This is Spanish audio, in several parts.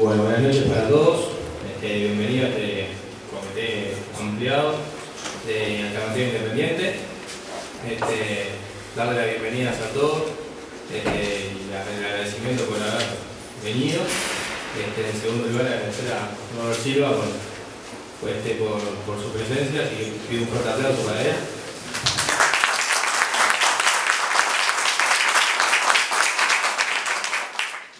Bueno, buenas noches para todos. Este, bienvenido a este comité ampliado de Alternativa Independiente. Este, darle las bienvenidas a todos este, y el agradecimiento por haber venido. Este, en segundo lugar, agradecer a Robert Silva por, este, por, por su presencia y pido un fuerte aplauso para él.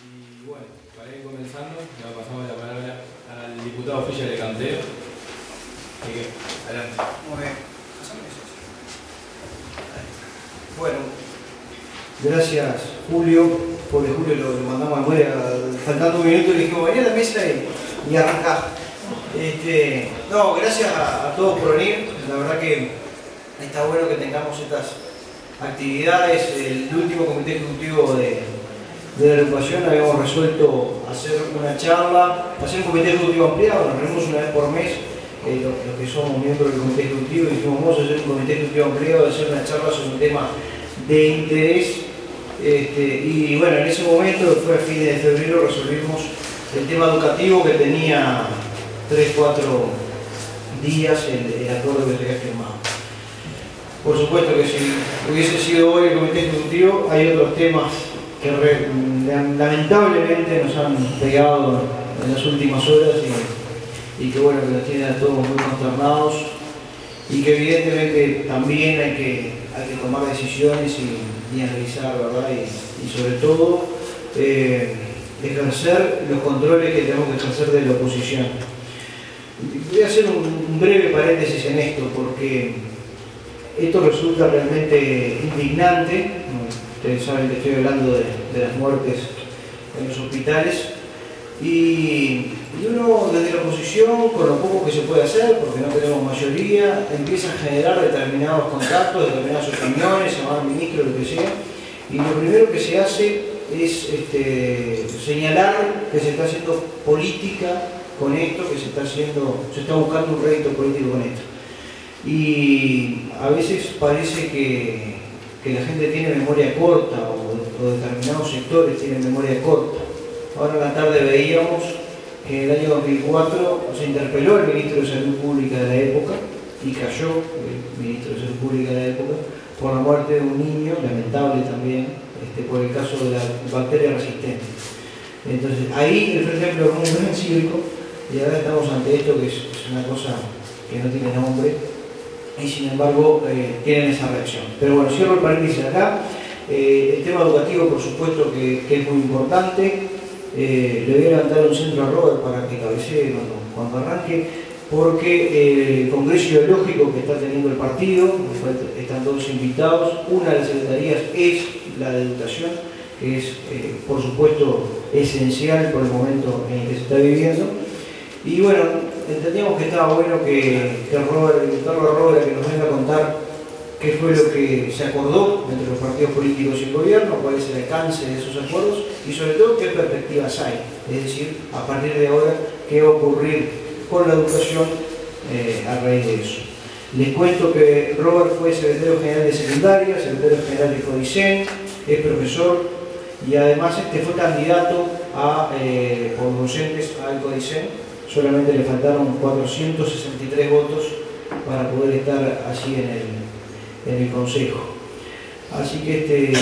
Y bueno, para ir comenzando, le pasamos la palabra al diputado oficial de Canteo. Así que, adelante. Muy bien. Bueno, gracias Julio, porque Julio lo, mandamos a muere faltando un minuto y le dijimos, vení a la mesa y, y arrancá. Este, no, gracias a, a todos por venir, la verdad que está bueno que tengamos estas actividades. El último comité ejecutivo de, de la agrupación habíamos resuelto hacer una charla, hacer un comité ejecutivo ampliado, nos reunimos una vez por mes eh, los, que somos miembros del comité ejecutivo y dijimos vamos a hacer un comité ejecutivo ampliado, hacer una charla sobre un tema de interés este, y bueno, en ese momento, fue a fines de febrero, resolvimos el tema educativo que tenía 3, 4 días el, el acuerdo que se había firmado. Por supuesto que si hubiese sido hoy el comité ejecutivo, hay otros temas que lamentablemente nos han pegado en las últimas horas y, y que bueno, que nos tienen a todos muy consternados y que evidentemente también hay que, hay que tomar decisiones y, y analizar, ¿verdad? Y, sobre todo eh, ejercer los controles que tenemos que ejercer de la oposición. Voy a hacer un, un breve paréntesis en esto porque esto resulta realmente indignante. Ustedes saben que estoy hablando de, de las muertes en los hospitales. Y, y uno desde la oposición, con lo poco que se puede hacer, porque no tenemos mayoría, empieza a generar determinados contactos, determinadas opiniones, llamar ministro, lo que sea. Y lo primero que se hace es este, señalar que se está haciendo política con esto, que se está haciendo, se está buscando un rédito político con esto. Y a veces parece que, la gente tiene memoria corta o determinados sectores tienen memoria corta. Ahora en la tarde veíamos que en el año 2004 se interpeló al ministro de Salud Pública de la época y cayó el ministro de Salud Pública de la época por la muerte de un niño, lamentable también, este, por el caso de la bacteria resistente. Entonces ahí el Frente Amplio un gran cívico y ahora estamos ante esto que es, es una cosa que no tiene nombre y sin embargo eh, tienen esa reacción. Pero bueno, cierro el paréntesis acá. Eh, el tema educativo, por supuesto, que es muy importante. Eh, le voy a levantar un centro a Robert para que cabecee cuando, arranque, porque eh, el congreso ideológico que está teniendo el partido, están todos invitados, una de las secretarías es la de educación, que es, eh, por supuesto, esencial por el momento en el que se está viviendo. Y bueno, entendíamos que estaba bueno que, que Robert, a Robert que nos venga a contar qué fue lo que se acordó entre los partidos políticos y el gobierno, cuál es el alcance de esos acuerdos y sobre todo qué perspectivas hay. Es decir, a partir de ahora, qué va a ocurrir con la educación eh, a raíz de eso. Les cuento que Robert fue secretario general de secundaria, secretario general de CODICEN, es profesor y además este fue candidato a, eh, por docentes al CODICEN solamente le faltaron 463 votos para poder estar así en el, en el Consejo. Así que este,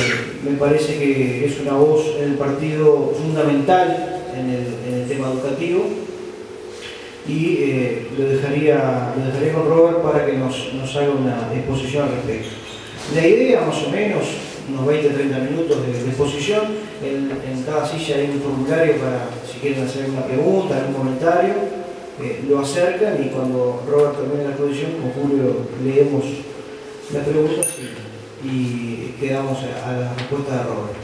me parece que es una voz en el partido fundamental en el, tema educativo y eh, lo, dejaría, lo dejaría con Robert para que nos, nos haga una exposición al respecto. La idea, más o menos, unos 20-30 minutos de, exposición, en, en cada silla hay un formulario para si quieren hacer una pregunta, algún comentario, eh, lo acercan y cuando Robert termine la exposición, con Julio leemos las preguntas y, quedamos a, la respuesta de Robert.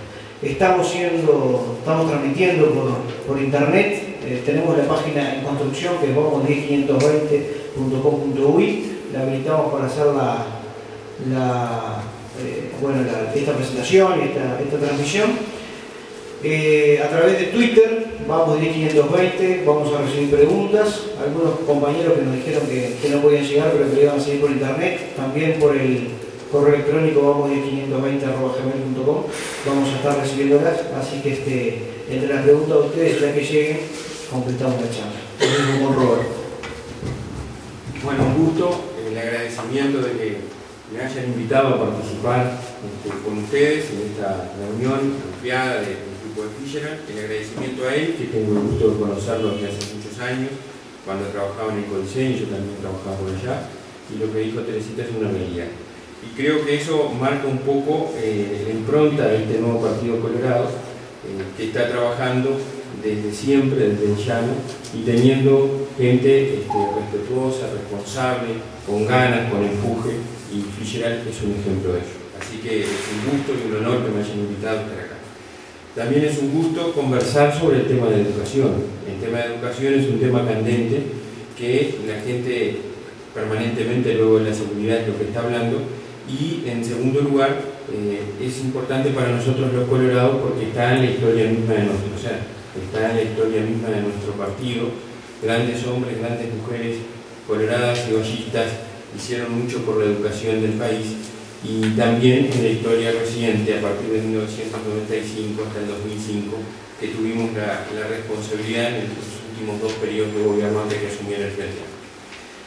Estamos siendo, estamos transmitiendo por, por internet, eh, tenemos la página en construcción que es vamos10520.com.uy, la habilitamos para hacer la, la, eh, bueno, la- esta presentación esta, esta transmisión. Eh, a través de Twitter, vamos 10520, vamos a recibir preguntas. Algunos compañeros que nos dijeron que, que no podían llegar, pero que iban a seguir por internet. También por el correo electrónico vamos 10520.gmail.com vamos a estar recibiéndolas. Así que este, entre las preguntas de ustedes, ya que lleguen, completamos la charla. con Robert. Bueno, un gusto, el agradecimiento de que me hayan invitado a participar este, con ustedes en esta reunión confiada del grupo de. El agradecimiento a él, que tengo el gusto de conocerlo desde hace muchos años, cuando trabajaba en el Coliseum, yo también trabajaba por allá, y lo que dijo Teresita es una realidad. Y creo que eso marca un poco eh, la impronta de este nuevo Partido Colorado, eh, que está trabajando desde siempre, desde el llano, y teniendo gente este, respetuosa, responsable, con ganas, con empuje, y Fischer es un ejemplo de ello. Así que es un gusto y un honor que me hayan invitado a estar acá. También es un gusto conversar sobre el tema de educación. El tema de educación es un tema candente que la gente permanentemente luego de la seguridad es lo que está hablando y en segundo lugar eh, es importante para nosotros los colorados porque está en la historia misma de nuestro ser, está en la historia misma de nuestro partido, grandes hombres, grandes mujeres coloradas y ballistas hicieron mucho por la educación del país y también en la historia reciente, a partir de 1995 hasta el 2005, que tuvimos la, responsabilidad en los últimos dos periodos de gobierno antes que asumiera el frente.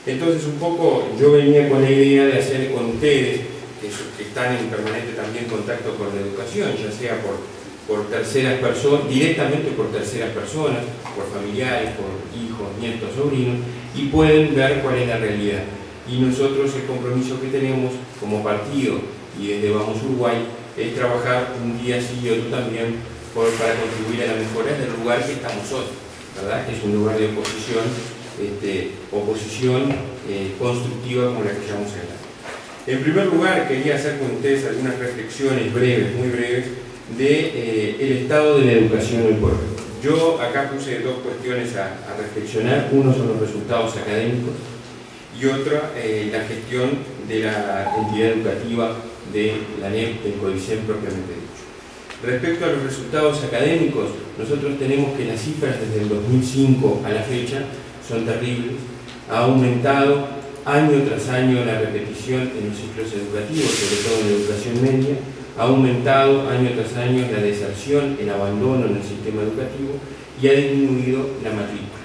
Entonces, un poco yo venía con la idea de hacer con ustedes, que, están en permanente también contacto con la educación, ya sea por, por terceras personas, directamente por terceras personas, por familiares, por hijos, nietos, sobrinos, y pueden ver cuál es la realidad y nosotros el compromiso que tenemos como partido y desde Vamos Uruguay es trabajar un día sí y otro también para contribuir a la mejora del lugar que estamos hoy, ¿verdad? que es un lugar de oposición, este, oposición eh, constructiva como la que llamamos acá. En primer lugar, quería hacer con ustedes algunas reflexiones breves, muy breves, de eh, estado de la educación por hoy. Yo acá puse dos cuestiones a reflexionar. Uno son los resultados académicos y otra eh, la gestión de la entidad educativa de la NEP, del CODICEN propiamente dicho. Respecto a los resultados académicos, nosotros tenemos que las cifras desde el 2005 a la fecha son terribles. Ha aumentado año tras año la repetición en los ciclos educativos, sobre todo en la educación media, ha aumentado año tras año la deserción, el abandono en el sistema educativo y ha disminuido la matrícula.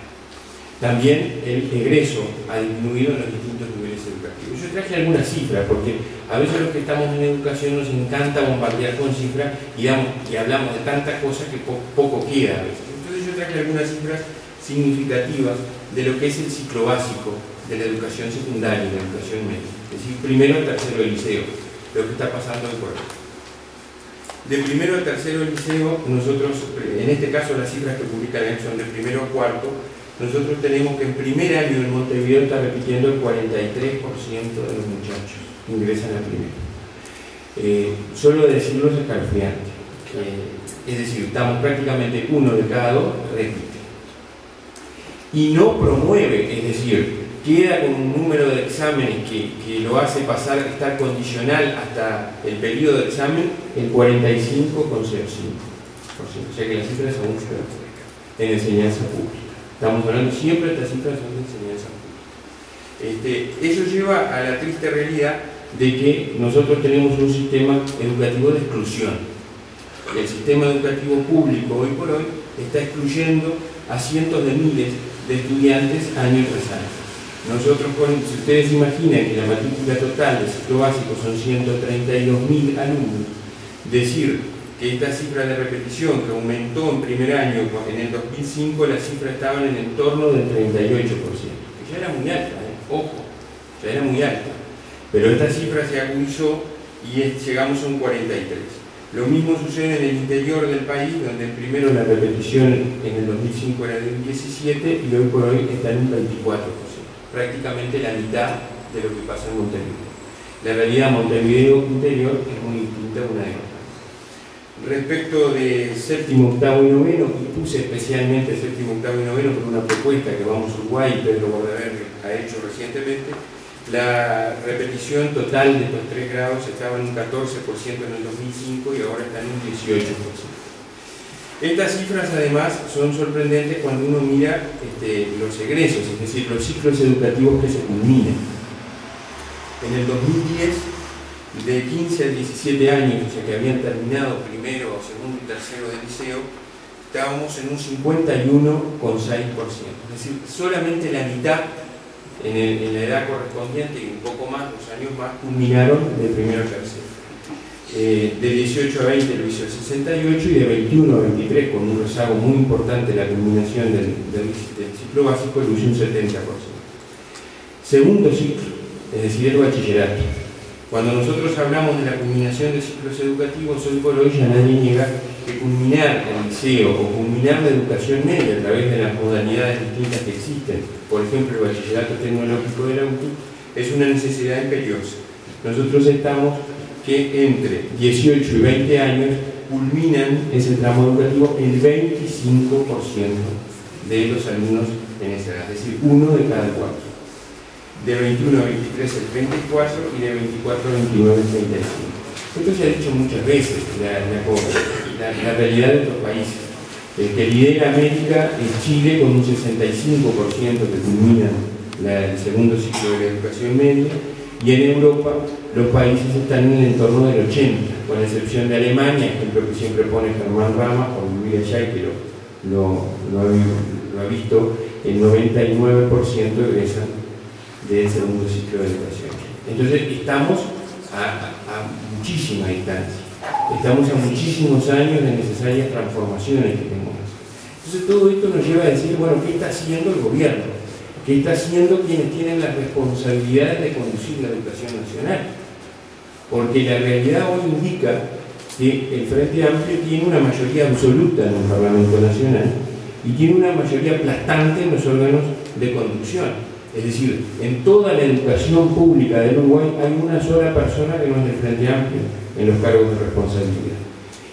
También el egreso ha disminuido en los distintos niveles educativos. Yo traje algunas cifras, porque a veces los que estamos en educación nos encanta bombardear con cifras y, hablamos de tantas cosas que poco queda a veces. Entonces yo traje algunas cifras significativas de lo que es el ciclo básico de la educación secundaria y la educación media. Es decir, primero, tercero del liceo, lo que está pasando en Puerto. De primero a tercero del liceo, nosotros, en este caso las cifras que publican son de primero a cuarto, nosotros tenemos que en primer año en Montevideo está repitiendo el 43% de los muchachos ingresan a primero. Eh, solo decirlo es escalofriante. es decir, estamos prácticamente uno de cada dos repite. Y no promueve, es decir, queda con un número de exámenes que, que, lo hace pasar, estar condicional hasta el periodo de examen, el 45,05%. O sea que las cifras son mucho en enseñanza pública. Estamos hablando siempre de cifras de enseñanza este, eso lleva a la triste realidad de que nosotros tenemos un sistema educativo de exclusión. El sistema educativo público hoy por hoy está excluyendo a cientos de miles de estudiantes año tras año. Nosotros, si ustedes imaginan que la matrícula total del ciclo básico son 132.000 alumnos, decir esta cifra de repetición que aumentó en primer año, en el 2005 la cifra estaba en el entorno del 38%, que ya era muy alta, ¿eh? ojo, ya era muy alta, pero esta cifra se agudizó y llegamos a un 43%. Lo mismo sucede en el interior del país, donde primero la repetición en el 2005 era de un 17 y hoy por hoy está en un 24%, prácticamente la mitad de lo que pasa en Montevideo. La realidad Montevideo interior es muy distinta una de otra. Respecto de séptimo, octavo y noveno, puse especialmente séptimo, octavo y noveno por una propuesta que Vamos Uruguay y Pedro Bordaber ha hecho recientemente, la repetición total de estos tres grados estaba en un 14% en el 2005 y ahora está en un 18%. Estas cifras además son sorprendentes cuando uno mira este, los egresos, es decir, los ciclos educativos que se culminan. En el 2010 de 15 a 17 años, o sea que habían terminado primero, segundo y tercero de liceo, estábamos en un 51,6%. Es decir, solamente la mitad en, la edad correspondiente y un poco más, dos años más, culminaron de primero a tercero. Eh, de 18 a 20 lo hizo el 68 y de 21 a 23, con un rezago muy importante la culminación del, ciclo básico, lo hizo un 70%. Segundo ciclo, es decir, el bachillerato. Cuando nosotros hablamos de la culminación de ciclos educativos, hoy por hoy ya nadie niega que culminar el liceo o culminar la educación media a través de las modalidades distintas que existen, por ejemplo el bachillerato tecnológico de la UTI, es una necesidad imperiosa. Nosotros estamos que entre 18 y 20 años culminan ese tramo educativo el 25% de los alumnos en esa edad, es decir, uno de cada cuatro. De 21 a 23 el 34 y de 24 a 29 el 35. Esto se ha dicho muchas veces, la, realidad de otros países. El que lidera América es Chile con un 65% que culmina el segundo ciclo de la educación media y en Europa los países están en el entorno del 80, con excepción de Alemania, ejemplo que siempre pone Germán Rama, por vivir allá y que lo, ha, visto, el 99% egresan del segundo ciclo de educación. Entonces estamos a, muchísima distancia, estamos a muchísimos años de necesarias transformaciones que tenemos. Entonces todo esto nos lleva a decir, bueno, ¿qué está haciendo el gobierno? ¿Qué está haciendo quienes tienen las responsabilidades de conducir la educación nacional? porque la realidad hoy indica que el Frente Amplio tiene una mayoría absoluta en el Parlamento Nacional y tiene una mayoría aplastante en los órganos de conducción. Es decir, en toda la educación pública del Uruguay hay una sola persona que no es del Frente Amplio en los cargos de responsabilidad.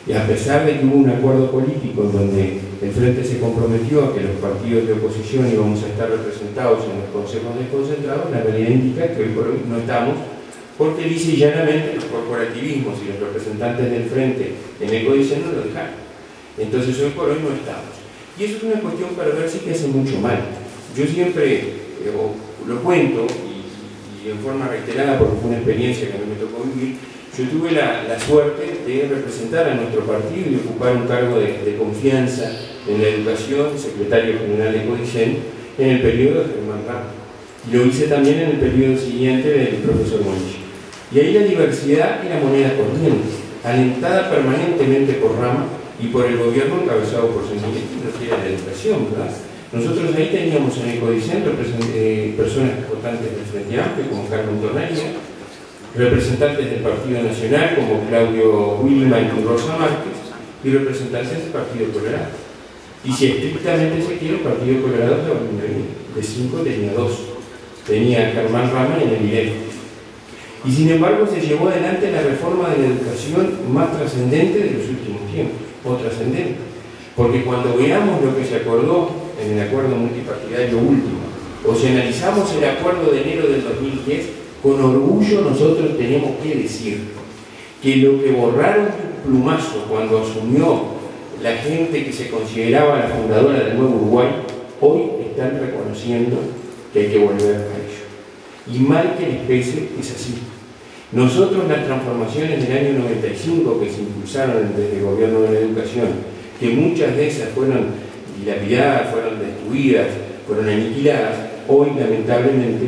Y a pesar de que hubo un acuerdo político en donde el Frente se comprometió a que los partidos de oposición íbamos a estar representados en los consejos desconcentrados, la realidad indica que hoy por hoy no estamos porque dice llanamente los corporativismos y los representantes del frente en Ecodicen no lo dejaron. Entonces hoy por hoy no estamos. Y eso es una cuestión perversa que hace mucho mal. Yo siempre eh, lo cuento, y, en forma reiterada, porque fue una experiencia que a mí me tocó vivir, yo tuve la, suerte de representar a nuestro partido y ocupar un cargo de, confianza en la educación, secretario general de Ecodicen, en el periodo de Germán Ramos. Lo hice también en el periodo siguiente del profesor Monchi. Y ahí la diversidad la moneda corriente, alentada permanentemente por Rama y por el gobierno encabezado por San Miguel, que la educación, ¿verdad? Nosotros ahí teníamos en el Codicentro eh, personas importantes del Frente Amplio, como Carmen Tornaria, representantes del Partido Nacional, como Claudio Wilman y Rosa Márquez, y representantes del Partido Colorado. Y si estrictamente se quiere, el Partido Colorado de cinco tenía dos. Tenía Germán Rama en el IDEF y sin embargo se llevó adelante la reforma de la educación más trascendente de los últimos tiempos, o trascendente. Porque cuando veamos lo que se acordó en el acuerdo multipartidario último, o si analizamos el acuerdo de enero del 2010, con orgullo nosotros tenemos que decir que lo que borraron plumazo cuando asumió la gente que se consideraba la fundadora del nuevo Uruguay, hoy están reconociendo que hay que volver a ello. Y mal que les pese, es así. Nosotros las transformaciones del año 95 que se impulsaron desde el gobierno de la educación, que muchas de esas fueron dilapidadas, fueron destruidas, fueron aniquiladas, hoy lamentablemente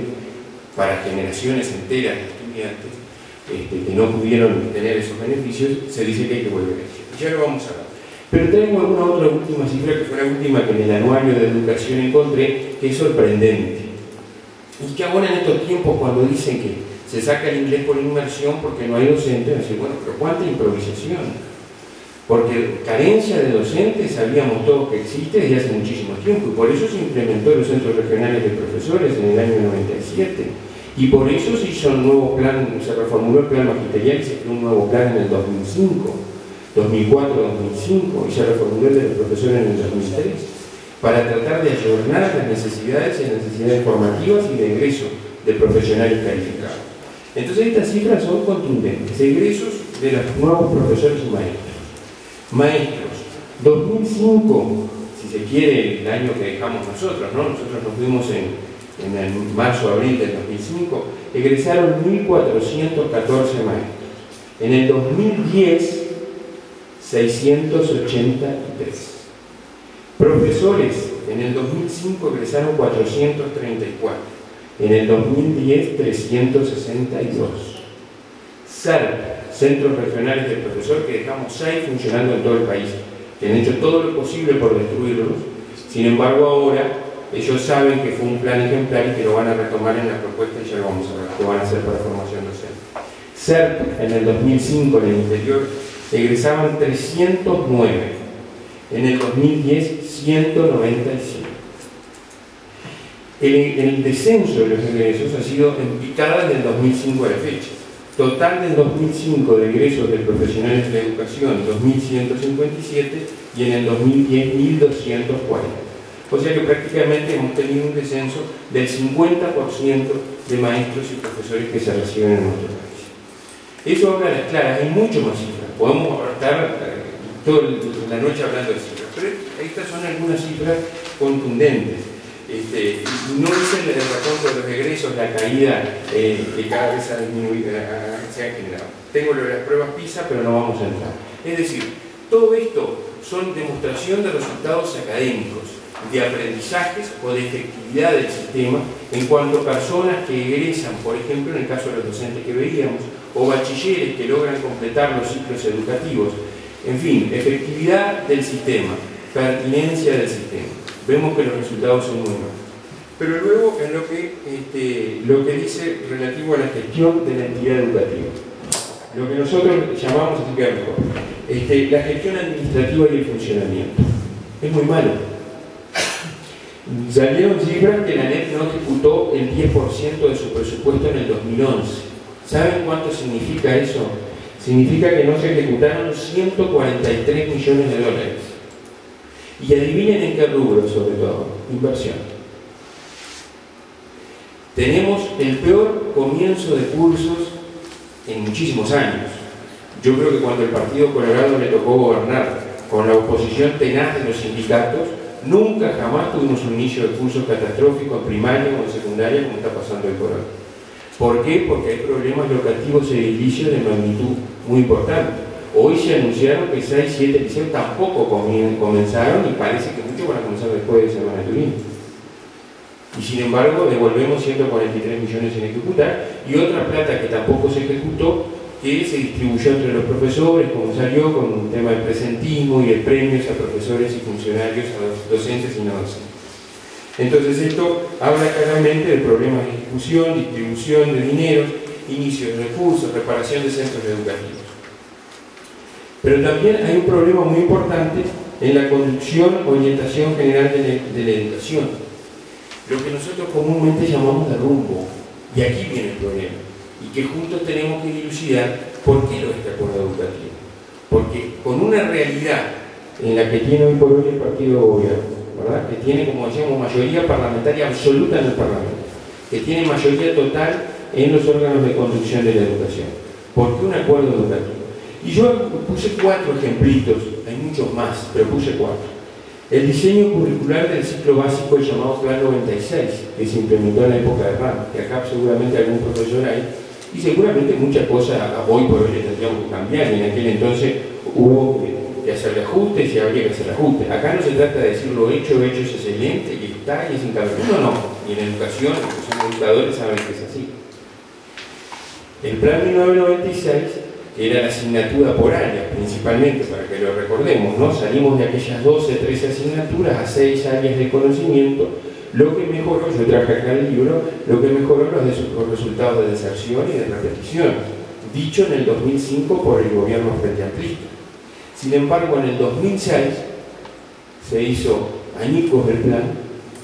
para generaciones enteras de estudiantes este, que no pudieron tener esos beneficios, se dice que hay que volver a ello. Ya lo vamos a ver. Pero tengo alguna otra última cifra, que fue la última que en el anuario de educación encontré, que es sorprendente. Y que ahora en estos tiempos cuando dicen que se saca el inglés por inmersión porque no hay docentes, decir, bueno, pero ¿cuánta improvisación? Porque carencia de docentes sabíamos todos que existe desde hace muchísimo tiempo y por eso se implementó los centros regionales de profesores en el año 97 y por eso se hizo un nuevo plan, se reformuló el plan magisterial y se creó un nuevo plan en el 2005, 2004-2005 y se reformuló el de los profesores en el 2003 para tratar de ayornar las necesidades y las necesidades formativas y de ingreso de profesionales calificados. Entonces estas cifras son contundentes. Egresos de los nuevos profesores y maestros. Maestros, 2005, si se quiere, el año que dejamos nosotros, ¿no? Nosotros nos fuimos en, en el marzo, abril del 2005, egresaron 1.414 maestros. En el 2010, 683. Profesores, en el 2005 egresaron 434, en el 2010 362. CERP, Centros Regionales del Profesor, que dejamos 6 funcionando en todo el país, que han hecho todo lo posible por destruirlos, sin embargo ahora ellos saben que fue un plan ejemplar y que lo van a retomar en la propuesta y ya lo vamos a que van a hacer para formación docente. CERP, en el 2005 en el interior, egresaban 309, en el 2010 195. El, descenso de los egresos ha sido en picada desde el 2005 a la fecha. Total del 2005 de egresos de profesionales de la educación, 2.157 y en el 2010 1.240. O sea que prácticamente hemos tenido un descenso del 50% de maestros y profesores que se reciben en nuestro país. Eso habla a las claras, hay mucho más cifras. Podemos estar eh, toda la noche hablando de cifras, pero estas son algunas cifras contundentes. Este, no es el, el de los egresos, la caída eh, que cada vez ha disminuido, se ha generado. Tengo las pruebas PISA, pero no vamos a entrar. Es decir, todo esto son demostración de resultados académicos, de aprendizajes o de efectividad del sistema en cuanto a personas que egresan, por ejemplo, en el caso de los docentes que veíamos, o bachilleres que logran completar los ciclos educativos. En fin, efectividad del sistema, pertinencia del sistema vemos que los resultados son buenos. Pero luego en lo que, este, lo que dice relativo a la gestión de la entidad educativa. Lo que nosotros llamamos, así este, la gestión administrativa y el funcionamiento. Es muy malo. Salieron cifras que la NET no ejecutó el 10% de su presupuesto en el 2011. ¿Saben cuánto significa eso? Significa que no se ejecutaron 143 millones de dólares. Y adivinen en qué rubro sobre todo, inversión. Tenemos el peor comienzo de cursos en muchísimos años. Yo creo que cuando el Partido Colorado le tocó gobernar con la oposición tenaz de los sindicatos, nunca jamás tuvimos un inicio de cursos catastrófico en primaria o en secundaria como está pasando el Colorado. ¿Por qué? Porque hay problemas locativos edilicios de magnitud muy importante. Hoy se anunciaron que 6, 7 liceos tampoco comenzaron y parece que muchos van a comenzar después de Semana Turín. Y sin embargo devolvemos 143 millones sin ejecutar y otra plata que tampoco se ejecutó que se distribuyó entre los profesores, como salió con un tema de presentismo y de premios a profesores y funcionarios, a docentes y no docentes. Entonces esto habla claramente de problemas de ejecución, distribución de dinero, inicio de recursos, reparación de centros educativos. Pero también hay un problema muy importante en la conducción, orientación general de, la educación. Lo que nosotros comúnmente llamamos de rumbo. Y aquí viene el problema. Y que juntos tenemos que dilucidar por qué lo es este acuerdo educativo. Porque con una realidad en la que tiene hoy por hoy el partido de gobierno, ¿verdad? que tiene, como decíamos, mayoría parlamentaria absoluta en el Parlamento, que tiene mayoría total en los órganos de conducción de la educación. ¿Por qué un acuerdo educativo? Y yo puse cuatro ejemplitos, hay muchos más, pero puse cuatro. El diseño curricular del ciclo básico, llamado Plan 96, que se implementó en la época de RAM, que acá seguramente algún profesor hay, y seguramente muchas cosas hoy por hoy tendríamos que cambiar, y en aquel entonces hubo que hacer ajustes y habría que hacer ajustes. Acá no se trata de decir lo hecho, hecho es excelente, y está, y es incapaz. No, no, y en educación, los educadores saben que es así. El Plan 1996 era la asignatura por área, principalmente, para que lo recordemos, ¿no? Salimos de aquellas 12, 13 asignaturas a 6 áreas de conocimiento, lo que mejoró, yo traje acá el libro, lo que mejoró los, los resultados de deserción y de repetición, dicho en el 2005 por el gobierno frente amplista. Sin embargo, en el 2006 se hizo añicos del plan,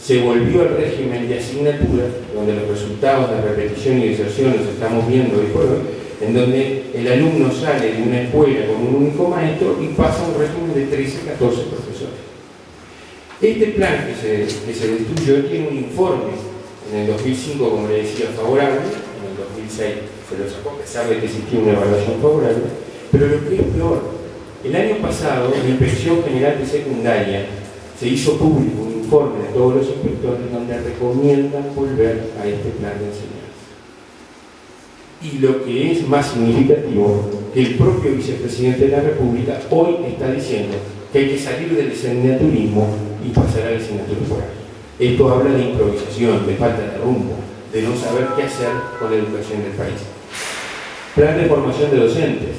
se volvió al régimen de asignaturas, donde los resultados de repetición y deserción los estamos viendo hoy por hoy, en donde el alumno sale de una escuela con un único maestro y pasa un régimen de 13, 14 profesores. Este plan que se, que se destruyó tiene un informe en el 2005, como le decía, favorable, en el 2006 se lo sacó, a pesar de que existía una evaluación favorable, pero lo que es peor, el año pasado la Inspección General de Secundaria se hizo público un informe de todos los inspectores donde recomiendan volver a este plan de enseñanza. Y lo que es más significativo, que el propio vicepresidente de la República hoy está diciendo que hay que salir del señaturismo y pasar al señaturismo. Esto habla de improvisación, de falta de rumbo, de no saber qué hacer con la educación del país. Plan de formación de docentes.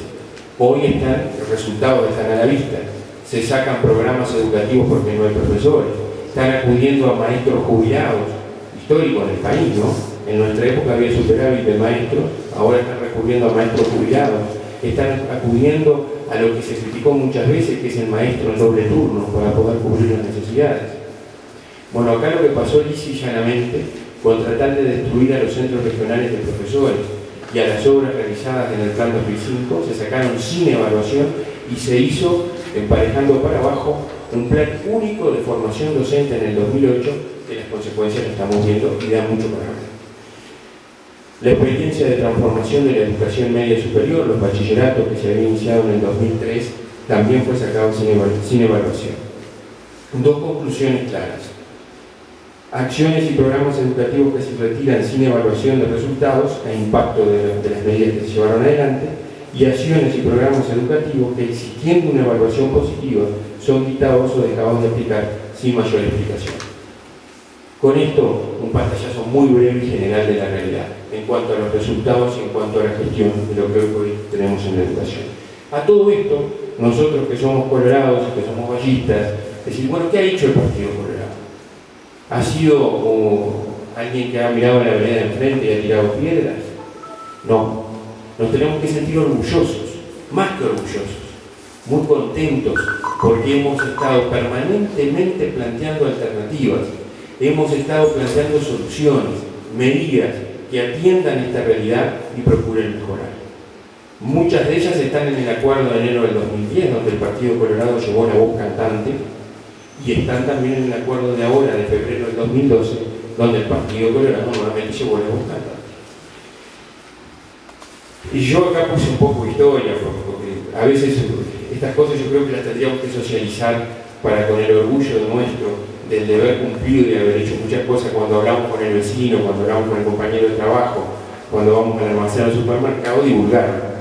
Hoy están, los resultados están a la vista. Se sacan programas educativos porque no hay profesores. Están acudiendo a maestros jubilados, históricos en el país, ¿no? En nuestra época había superávit de maestros, ahora están recurriendo a maestros jubilados. Están acudiendo a lo que se criticó muchas veces, que es el maestro en doble turno, para poder cubrir las necesidades. Bueno, acá lo que pasó lisa y llanamente, con tratar de destruir a los centros regionales de profesores y a las obras realizadas en el plan 2005, se sacaron sin evaluación y se hizo, emparejando para abajo, un plan único de formación docente en el 2008, que las consecuencias las estamos viendo y da mucho para ver. La experiencia de transformación de la educación media superior, los bachilleratos que se había iniciado en el 2003, también fue sacado sin evaluación. Dos conclusiones claras acciones y programas educativos que se retiran sin evaluación de resultados e impacto de, las medidas que se llevaron adelante, y acciones y programas educativos que existiendo una evaluación positiva son quitados o dejados de aplicar sin mayor explicación. Con esto, un pantallazo muy breve y general de la realidad, en cuanto a los resultados y en cuanto a la gestión de lo que hoy tenemos en la educación. A todo esto, nosotros que somos colorados, que somos ballistas, decir, bueno, ¿qué ha hecho el Partido Colorado? ha sido como alguien que ha mirado la vereda enfrente y ha tirado piedras. No, nos tenemos que sentir orgullosos, más que orgullosos, muy contentos, porque hemos estado permanentemente planteando alternativas, hemos estado planteando soluciones, medidas que atiendan esta realidad y procuren mejorar. Muchas de ellas están en el acuerdo de enero del 2010, donde el Partido Colorado llevó la voz cantante y están también en el acuerdo de ahora, de febrero del 2012, donde el Partido Colorado nuevamente se vuelve a buscar. Y yo acá puse un poco de historia, porque a veces estas cosas yo creo que las tendríamos que socializar para con el orgullo nuestro del deber cumplido y de haber hecho muchas cosas cuando hablamos con el vecino, cuando hablamos con el compañero de trabajo, cuando vamos al almacén al supermercado, divulgar.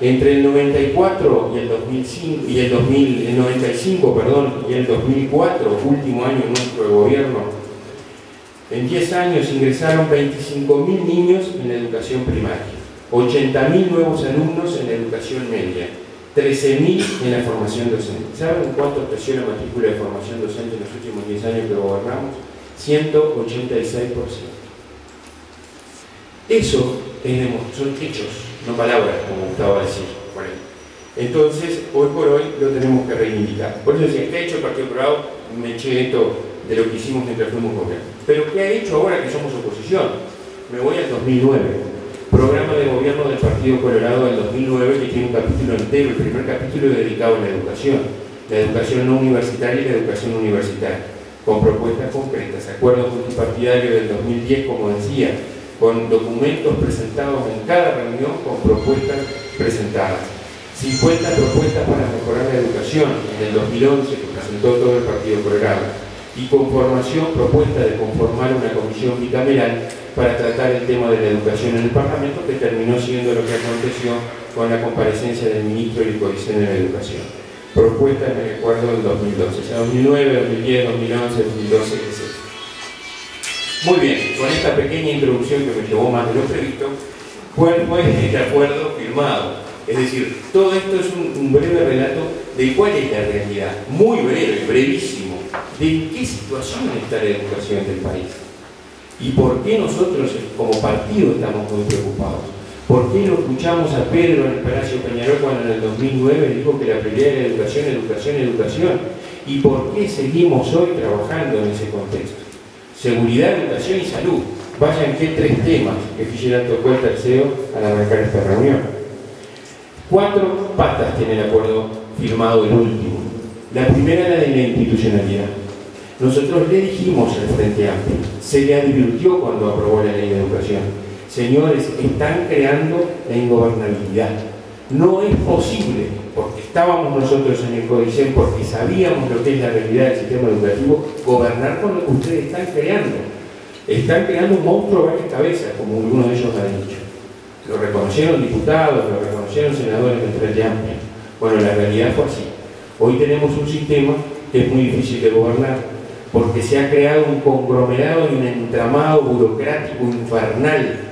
Entre el 94 y el 2005 y el 2000, el 95, perdón, y el 2004, último año nuestro gobierno, en 10 años ingresaron 25.000 niños en la educación primaria, 80.000 nuevos alumnos en la educación media, 13.000 en la formación docente. ¿Saben cuánto creció la matrícula de formación docente en los últimos 10 años que gobernamos? 186%. Eso son hechos no palabras, como gustaba decir Entonces, hoy por hoy lo tenemos que reivindicar. Por eso decía, ¿qué ha hecho el Partido Colorado? Me eché esto de lo que hicimos mientras fuimos gobierno. Pero ¿qué ha hecho ahora que somos oposición? Me voy al 2009. Programa de gobierno del Partido Colorado del 2009 que tiene un capítulo entero, el primer capítulo dedicado a la educación. La educación no universitaria y la educación universitaria. Con propuestas concretas, acuerdos multipartidarios del 2010, como decía, con documentos presentados en cada reunión con propuestas presentadas. 50 propuestas para mejorar la educación en el 2011 que presentó todo el Partido Colorado y conformación, propuesta de conformar una comisión bicameral para tratar el tema de la educación en el Parlamento que terminó siendo lo que aconteció con la comparecencia del ministro codiseño de la educación. Propuesta en el acuerdo del 2012, o sea, 2009, 2010, 2011, 2012, etc. Muy bien, con esta pequeña introducción que me llevó más de lo previsto, ¿cuál fue este acuerdo firmado? Es decir, todo esto es un, breve relato de cuál es la realidad, muy breve, brevísimo, de qué situación está la educación del país y por qué nosotros como partido estamos muy preocupados. ¿Por qué no escuchamos a Pedro en el Palacio Peñarol cuando en el 2009 dijo que la prioridad era educación, educación, educación? ¿Y por qué seguimos hoy trabajando en ese contexto? seguridad, educación y salud. Vayan qué tres temas que Fischler tocó el tercero al arrancar esta reunión. Cuatro patas tiene el acuerdo firmado el último. La primera la de la institucionalidad. Nosotros le dijimos al Frente Amplio, se le advirtió cuando aprobó la ley de educación, señores, están creando la ingobernabilidad. No es posible, porque estábamos nosotros en el Codicen, porque sabíamos lo que es la realidad del sistema educativo, gobernar con lo que ustedes están creando. Están creando un monstruo varias cabezas, como algunos de ellos han dicho. Lo reconocieron diputados, lo reconocieron senadores del Frente Amplio. Bueno, la realidad fue así. Hoy tenemos un sistema que es muy difícil de gobernar, porque se ha creado un conglomerado y un entramado burocrático infernal,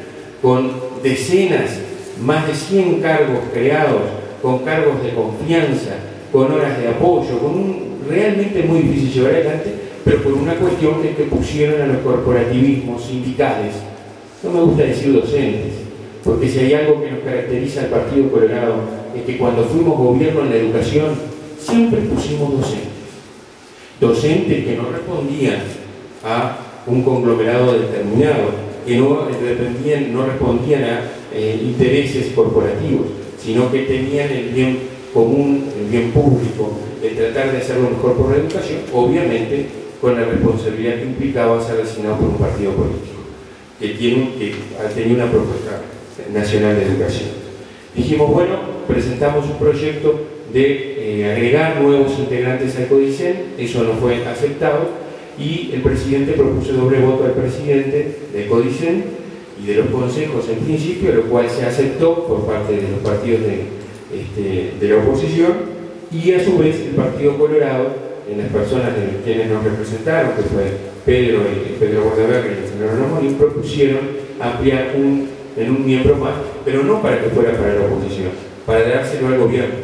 con decenas, más de 100 cargos creados, con cargos de confianza, con horas de apoyo, con un realmente muy difícil llevar adelante, pero por una cuestión que, que pusieron a los corporativismos sindicales, no me gusta decir docentes, porque si hay algo que nos caracteriza al Partido Colorado es que cuando fuimos gobierno en la educación siempre pusimos docentes. Docentes que no respondían a un conglomerado determinado, que no, dependían, no respondían a eh, intereses corporativos, sino que tenían el bien común, el bien público, de tratar de hacerlo mejor por la educación, obviamente con la responsabilidad que implicaba ser asignado por un partido político, que, tiene, que ha una propuesta nacional de educación. Dijimos, bueno, presentamos un proyecto de eh, agregar nuevos integrantes al CODICEN, eso no fue aceptado, y el presidente propuso doble voto al presidente del CODICEN y de los consejos en principio, lo cual se aceptó por parte de los partidos de, este, de la oposición, y a su vez el Partido Colorado, en las personas de quienes nos representaron, que fue Pedro, y Pedro Guardaberri y el señor Ramón, propusieron ampliar un, en un miembro más, pero no para que fuera para la oposición, para dárselo al gobierno,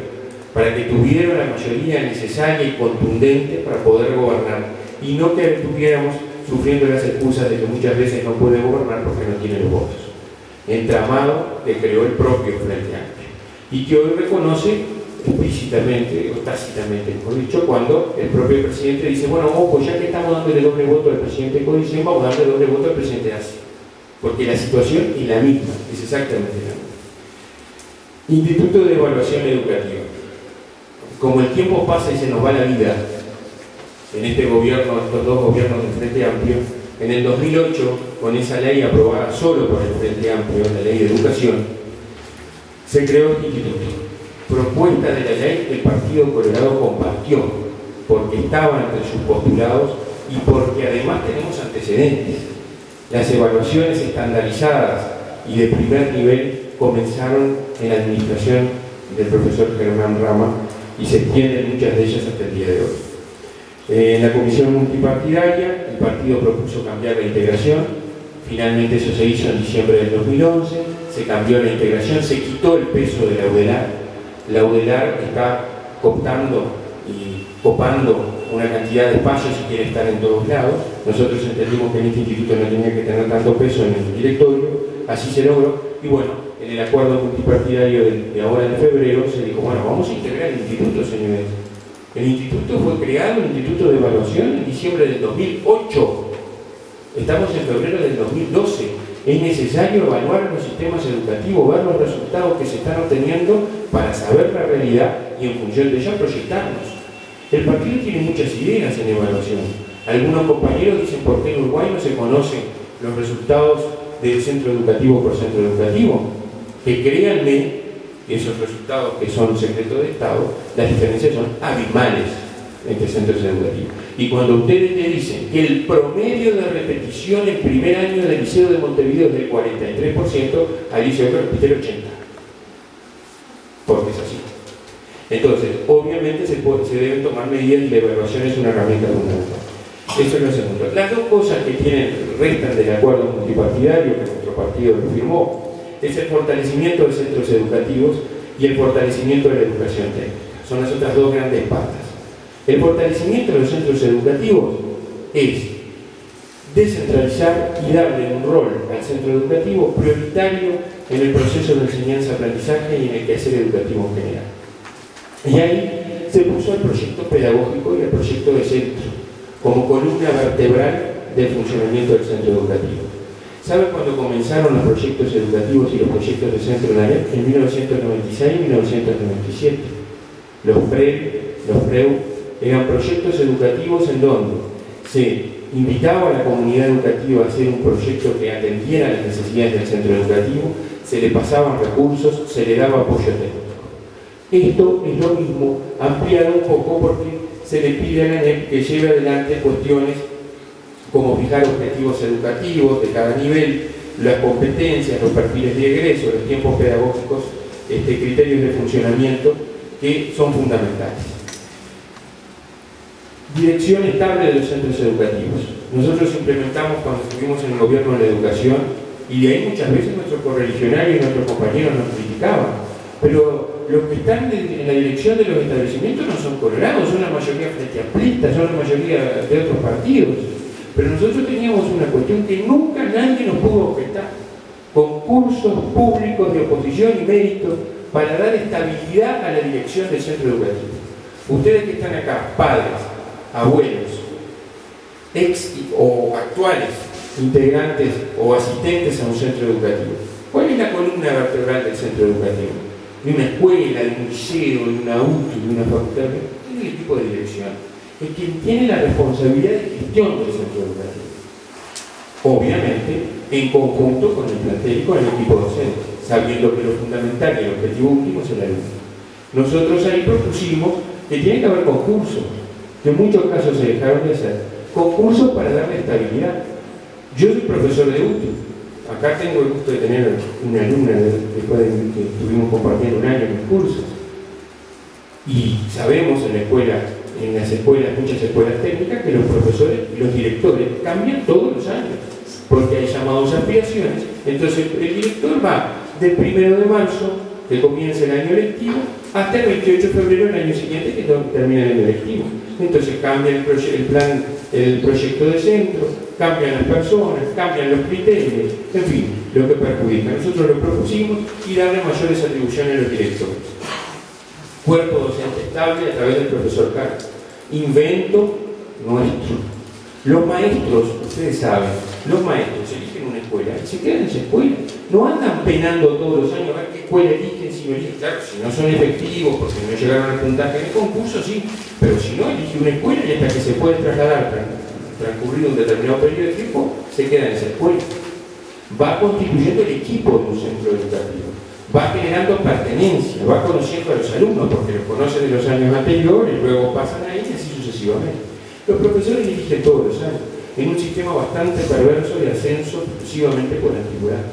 para que tuviera la mayoría necesaria y contundente para poder gobernar, y no que estuviéramos sufriendo las excusas de que muchas veces no puede gobernar porque no tiene los votos. Entramado que creó el propio Frente Amplio y que hoy reconoce explícitamente o tácitamente, mejor dicho, cuando el propio presidente dice, bueno, ojo, ya que estamos dándole doble voto al presidente de Codicen, vamos a darle doble voto al presidente de ASI. Porque la situación es la misma, es exactamente la misma. Instituto de Evaluación Educativa. Como el tiempo pasa y se nos va la vida, en este gobierno, estos dos gobiernos del Frente Amplio, en el 2008, con esa ley aprobada solo por el Frente Amplio, la ley de educación, se creó este instituto propuesta de la ley que el Partido Colorado compartió, porque estaba entre sus postulados y porque además tenemos antecedentes. Las evaluaciones estandarizadas y de primer nivel comenzaron en la administración del profesor Germán Rama y se extienden muchas de ellas hasta el día de hoy. En la comisión multipartidaria, el partido propuso cambiar la integración, finalmente eso se hizo en diciembre del 2011, se cambió la integración, se quitó el peso de la UDELAR la UDELAR está cooptando y copando una cantidad de espacios y quiere estar en todos lados. Nosotros entendimos que en este instituto no tenía que tener tanto peso en el directorio, así se logró, y bueno, en el acuerdo multipartidario de, ahora en febrero se dijo, bueno, vamos a integrar el instituto, señores. El instituto fue creado, el instituto de evaluación, en diciembre del 2008. Estamos en febrero del 2012 es necesario evaluar los sistemas educativos, ver los resultados que se están obteniendo para saber la realidad y en función de ella proyectarnos. El partido tiene muchas ideas en evaluación. Algunos compañeros dicen por qué en Uruguay no se conocen los resultados del centro educativo por centro educativo. Que créanme esos resultados que son secretos de Estado, las diferencias son abismales entre centros educativos. Y cuando ustedes le dicen que el promedio de repetición en primer año del Liceo de Montevideo es del 43%, al Liceo que repite el 80%. Porque es así. Entonces, obviamente se, se deben tomar medidas y la evaluación es una herramienta fundamental. Eso es lo segundo. Las dos cosas que tienen, restan del acuerdo multipartidario que nuestro partido lo firmó es el fortalecimiento de centros educativos y el fortalecimiento de la educación técnica. Son las otras dos grandes patas. El fortalecimiento de los centros educativos es descentralizar y darle un rol al centro educativo prioritario en el proceso de enseñanza-aprendizaje y en el quehacer educativo en general. Y ahí se puso el proyecto pedagógico y el proyecto de centro como columna vertebral del funcionamiento del centro educativo. ¿Saben cuándo comenzaron los proyectos educativos y los proyectos de centro en la En 1996 y 1997. Los PRE, los PREU eran proyectos educativos en donde se invitaba a la comunidad educativa a hacer un proyecto que atendiera las necesidades del centro educativo, se le pasaban recursos, se le daba apoyo técnico. Esto es lo mismo, ampliado un poco porque se le pide a la NEP que lleve adelante cuestiones como fijar objetivos educativos de cada nivel, las competencias, los perfiles de egreso, los tiempos pedagógicos, este, criterios de funcionamiento que son fundamentales. Dirección estable de los centros educativos. Nosotros implementamos cuando estuvimos en el gobierno de la educación y de ahí muchas veces nuestros correligionarios y nuestros compañeros nos criticaban. Pero los que están en la dirección de los establecimientos no son colorados, son la mayoría frente amplistas, son la mayoría de otros partidos. Pero nosotros teníamos una cuestión que nunca nadie nos pudo objetar. Concursos públicos de oposición y mérito para dar estabilidad a la dirección del centro educativo. Ustedes que están acá, padres, abuelos, ex o actuales integrantes o asistentes a un centro educativo, ¿cuál es la columna vertebral del centro educativo? De una escuela, de un liceo, de una UTI, de una facultad, es el equipo de dirección es quien tiene la responsabilidad de gestión del centro educativo. Obviamente, en conjunto con el plantel y con el equipo docente, sabiendo que lo fundamental y el objetivo último es el alumno. Nosotros ahí propusimos que tiene que haber concursos, que en muchos casos se dejaron de hacer, concursos para darle estabilidad. Yo soy profesor de UTI, acá tengo el gusto de tener una alumna después de que estuvimos compartiendo un año en mis cursos, y sabemos en la escuela en las escuelas, muchas escuelas técnicas, que los profesores los directores cambian todos los años, porque hay llamados a aspiraciones. Entonces el director va del primero de marzo, que comienza el año lectivo, hasta el 28 de febrero del año siguiente, que termina el año lectivo. Entonces cambia el, el plan, el proyecto de centro, cambian las personas, cambian los criterios, en fin, lo que perjudica. Nosotros lo propusimos y darle mayores atribuciones a los directores cuerpo docente estable a través del profesor Carlos. Invento nuestro. Los maestros, ustedes saben, los maestros eligen una escuela y se quedan en esa escuela. No andan penando todos los años a ver qué escuela eligen, si no eligen. Claro, si no son efectivos, porque no llegaron al puntaje en el concurso, sí. Pero si no, elige una escuela y hasta que se puede trasladar transcurrido un determinado periodo de tiempo, se queda en esa escuela. Va constituyendo el equipo de un centro educativo va generando pertenencia, va conociendo a los alumnos, porque los conoce de los años anteriores, luego pasan ahí y así sucesivamente. Los profesores dirigen todos los años, en un sistema bastante perverso de ascenso exclusivamente por antigüedad.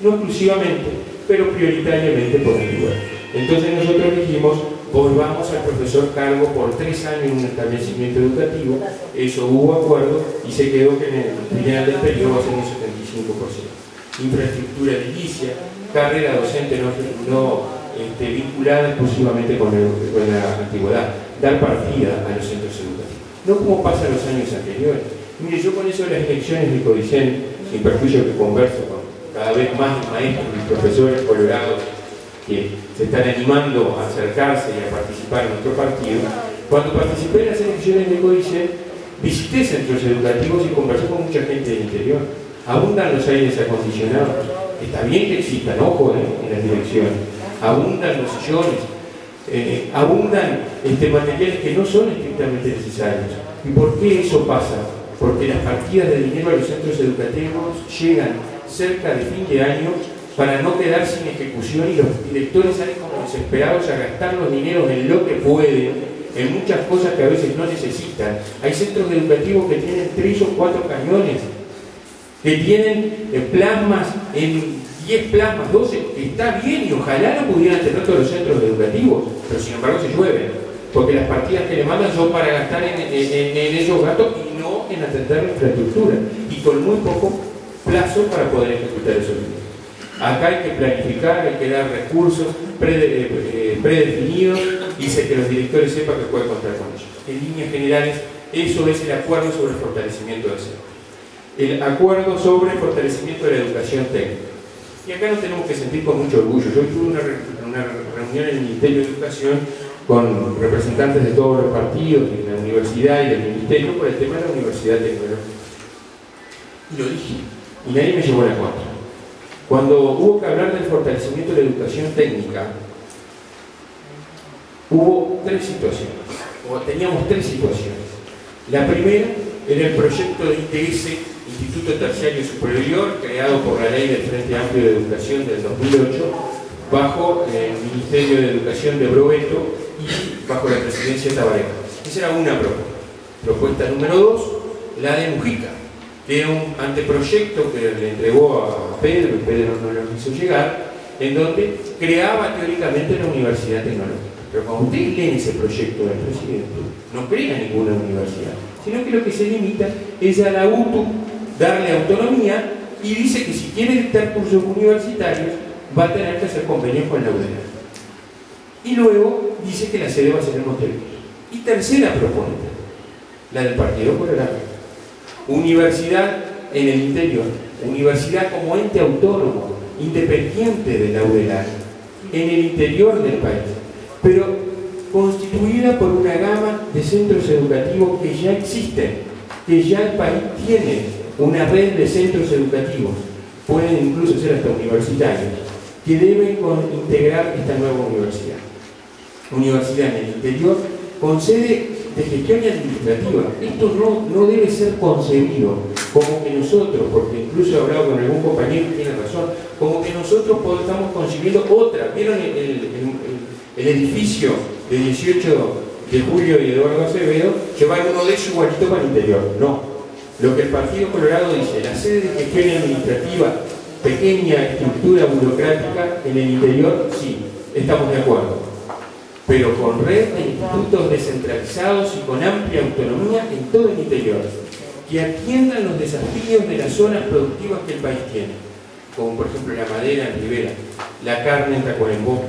No exclusivamente, pero prioritariamente por antigüedad. Entonces nosotros dijimos, volvamos al profesor cargo por tres años en un establecimiento educativo, eso hubo acuerdo y se quedó que en el final del periodo ser un 75%. Infraestructura edilicia, carrera docente no, este, vinculada exclusivamente con, la antigüedad, dar partida a los centros educativos. No como pasa en los años anteriores. Mire, yo con eso de las elecciones de Codicen, sin perjuicio que converso con cada vez más maestros y profesores colorados que se están animando a acercarse y a participar en nuestro partido, cuando participé en las elecciones de Codicen, visité centros educativos y conversé con mucha gente del interior. Abundan los aires acondicionados, Está bien que existan, ojo, en las direcciones. Abundan los sillones, eh, abundan este, materiales que no son estrictamente necesarios. ¿Y por qué eso pasa? Porque las partidas de dinero a los centros educativos llegan cerca de fin de año para no quedar sin ejecución y los directores salen como desesperados a gastar los dineros en lo que pueden, en muchas cosas que a veces no necesitan. Hay centros educativos que tienen tres o cuatro cañones que tienen eh, plasmas en 10 plasmas, 12, está bien y ojalá lo pudieran tener todos los centros educativos, pero sin embargo se llueven, porque las partidas que le mandan son para gastar en, esos gastos y no en atender la infraestructura, y con muy poco plazo para poder ejecutar esos dinero. Acá hay que planificar, hay que dar recursos eh, eh, predefinidos y que los directores sepan que pueden contar con ellos. En líneas generales, eso es el acuerdo sobre el fortalecimiento del centro el acuerdo sobre fortalecimiento de la educación técnica. Y acá nos tenemos que sentir con mucho orgullo. Yo tuve una, reunión en el Ministerio de Educación con representantes de todos los partidos, de la universidad y del ministerio por el tema de la universidad tecnológica. Y lo dije, y nadie me llevó la cuenta. Cuando hubo que hablar del fortalecimiento de la educación técnica, hubo tres situaciones, o teníamos tres situaciones. La primera era el proyecto de ITS Instituto Terciario Superior, creado por la Ley del Frente Amplio de Educación del 2008, bajo el Ministerio de Educación de Brobeto y bajo la presidencia de Tabaré. Esa era una propuesta. Propuesta número dos, la de Mujica, que era un anteproyecto que le entregó a Pedro, y Pedro no lo quiso llegar, en donde creaba teóricamente la Universidad Tecnológica. Pero cuando ustedes leen ese proyecto del presidente, no crea ninguna universidad, sino que lo que se limita es a la UTU darle autonomía y dice que si quiere dictar cursos universitarios va a tener que hacer convenios con la UDELA. Y luego dice que la sede va a ser en Montevideo. Y tercera propuesta, la del Partido Colorado. Universidad en el interior, universidad como ente autónomo, independiente de la UDELA, en el interior del país, pero constituida por una gama de centros educativos que ya existen, que ya el país tiene una red de centros educativos, pueden incluso ser hasta universitarios, que deben integrar esta nueva universidad. Universidad en el interior con sede de gestión administrativa. Esto no, no debe ser concebido como que nosotros, porque incluso he hablado con algún compañero que tiene razón, como que nosotros estamos concibiendo otra. ¿Vieron el, el, edificio de 18 de Julio y Eduardo Acevedo? Que va uno de esos igualito para el interior. No. Lo que el Partido Colorado dice, la sede de gestión administrativa, pequeña estructura burocrática en el interior, sí, estamos de acuerdo. Pero con red de institutos descentralizados y con amplia autonomía en todo el interior, que atiendan los desafíos de las zonas productivas que el país tiene, como por ejemplo la madera en Rivera, la carne en Tacuarembó,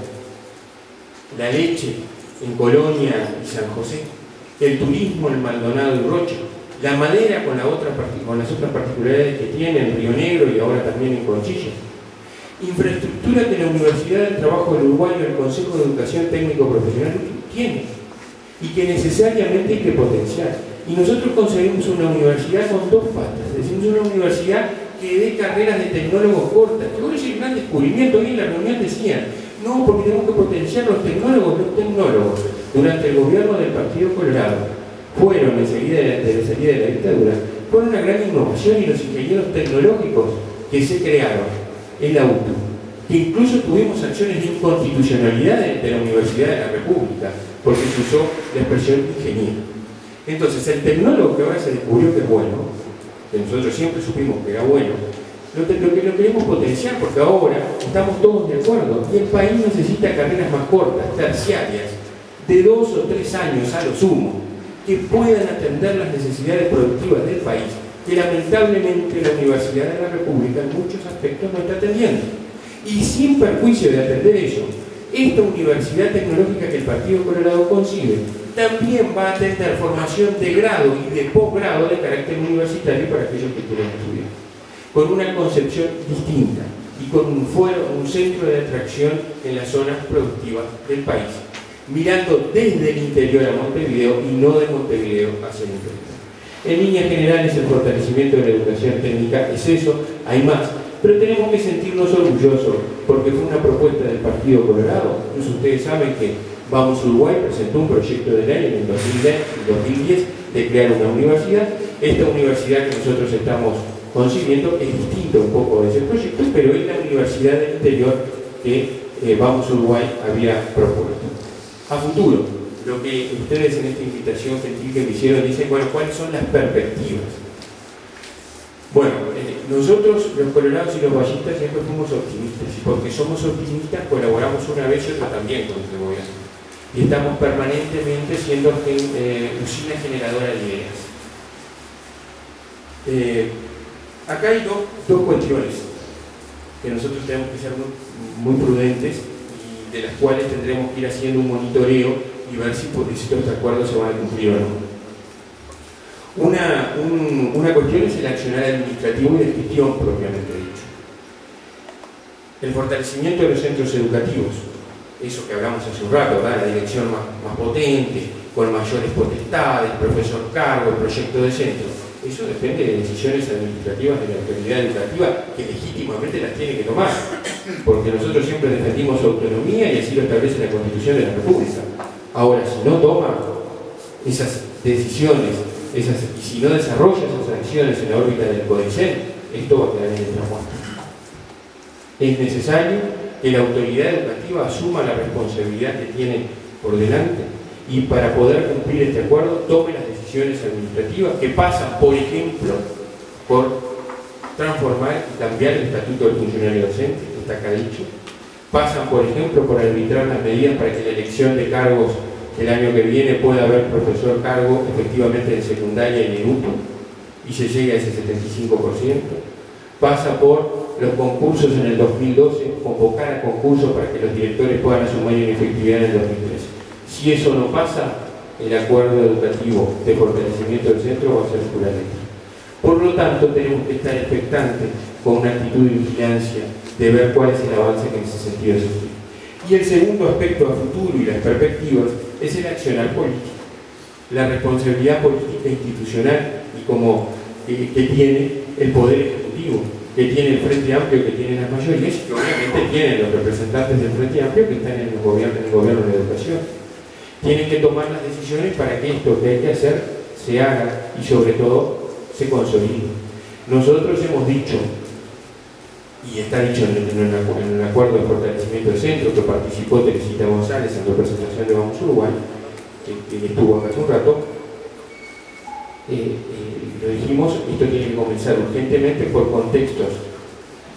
la leche en Colonia y San José, el turismo en Maldonado y Rocha, la madera con, las otras particularidades que tiene en Río Negro y ahora también en Conchilla, infraestructura que la Universidad del Trabajo del Uruguayo, el Consejo de Educación Técnico Profesional, tiene y que necesariamente hay que potenciar. Y nosotros conseguimos una universidad con dos patas, decimos una universidad que dé carreras de tecnólogos cortas, hoy es un gran descubrimiento, hoy en la reunión decían, no, porque tenemos que potenciar los tecnólogos, los tecnólogos, durante el gobierno del Partido Colorado, fueron enseguida de la, de salida de la dictadura, fueron una gran innovación y los ingenieros tecnológicos que se crearon en la UTU, que incluso tuvimos acciones de inconstitucionalidad de, la Universidad de la República, porque se usó la expresión ingeniero. Entonces, el tecnólogo que ahora se descubrió que es bueno, que nosotros siempre supimos que era bueno, lo, que lo queremos potenciar porque ahora estamos todos de acuerdo y el país necesita carreras más cortas, terciarias, de dos o tres años a lo sumo, que puedan atender las necesidades productivas del país que lamentablemente la Universidad de la República en muchos aspectos no está atendiendo. Y sin perjuicio de atender eso, esta universidad tecnológica que el Partido Colorado concibe también va a atender formación de grado y de posgrado de carácter universitario para aquellos que quieren estudiar, con una concepción distinta y con un, fuero, un centro de atracción en las zonas productivas del país, mirando desde el interior a Montevideo y no de Montevideo hacia el interior. En líneas generales, el fortalecimiento de la educación técnica es eso, hay más. Pero tenemos que sentirnos orgullosos porque fue una propuesta del Partido Colorado. Incluso ustedes saben que Vamos Uruguay presentó un proyecto de ley en el 2010 de crear una universidad. Esta universidad que nosotros estamos concibiendo es distinta un poco de ese proyecto, pero es la universidad del interior que eh, Vamos Uruguay había propuesto. A futuro, lo que ustedes en esta invitación gentil que me hicieron dicen, bueno, ¿cuáles son las perspectivas? Bueno, eh, nosotros los colorados y los vallistas siempre fuimos optimistas y porque somos optimistas colaboramos una vez y otra también con este gobierno y estamos permanentemente siendo eh, usina generadora de ideas. Eh, acá hay dos, dos, cuestiones que nosotros tenemos que ser muy, muy prudentes de las cuales tendremos que ir haciendo un monitoreo y ver si, estos acuerdos se van a cumplir o no. Una, una cuestión es el accionar administrativo y de gestión propiamente dicho. El fortalecimiento de los centros educativos, eso que hablamos hace un rato, la dirección más, más potente, con mayores potestades, profesor cargo, el proyecto de centro. Eso depende de decisiones administrativas de la autoridad educativa que legítimamente las tiene que tomar, porque nosotros siempre defendimos autonomía y así lo establece la Constitución de la República. Ahora, si no toma esas decisiones, esas, y si no desarrolla esas acciones en la órbita del CODICEN, esto va a quedar en el muerto. Es necesario que la autoridad educativa asuma la responsabilidad que tiene por delante y para poder cumplir este acuerdo tome las decisiones administrativas que pasan, por ejemplo, por transformar y cambiar el estatuto del funcionario docente, está acá dicho, pasan, por ejemplo, por arbitrar las medidas para que la elección de cargos el año que viene pueda haber profesor cargo efectivamente en secundaria y en UTU y se llegue a ese 75%. Pasa por los concursos en el 2012, convocar a concursos para que los directores puedan asumir en efectividad en el 2013. Si eso no pasa, el acuerdo educativo de fortalecimiento del centro va a ser puramente. Por lo tanto, tenemos que estar expectantes con una actitud de vigilancia de ver cuál es el avance que en ese sentido se tiene. Y el segundo aspecto a futuro y las perspectivas es el accionar político. La responsabilidad política institucional y como que, tiene el Poder Ejecutivo, que tiene el Frente Amplio, que tiene las mayorías que obviamente tienen los representantes del Frente Amplio que están en el gobierno, en el gobierno de educación. Tienen que tomar las decisiones para que esto que hay que hacer se haga y sobre todo se consolide. Nosotros hemos dicho y está dicho en, el acuerdo de fortalecimiento del centro que participó Teresita González en representación de Vamos Uruguay, que, estuvo hace un rato, eh, eh, lo dijimos, esto tiene que comenzar urgentemente por contextos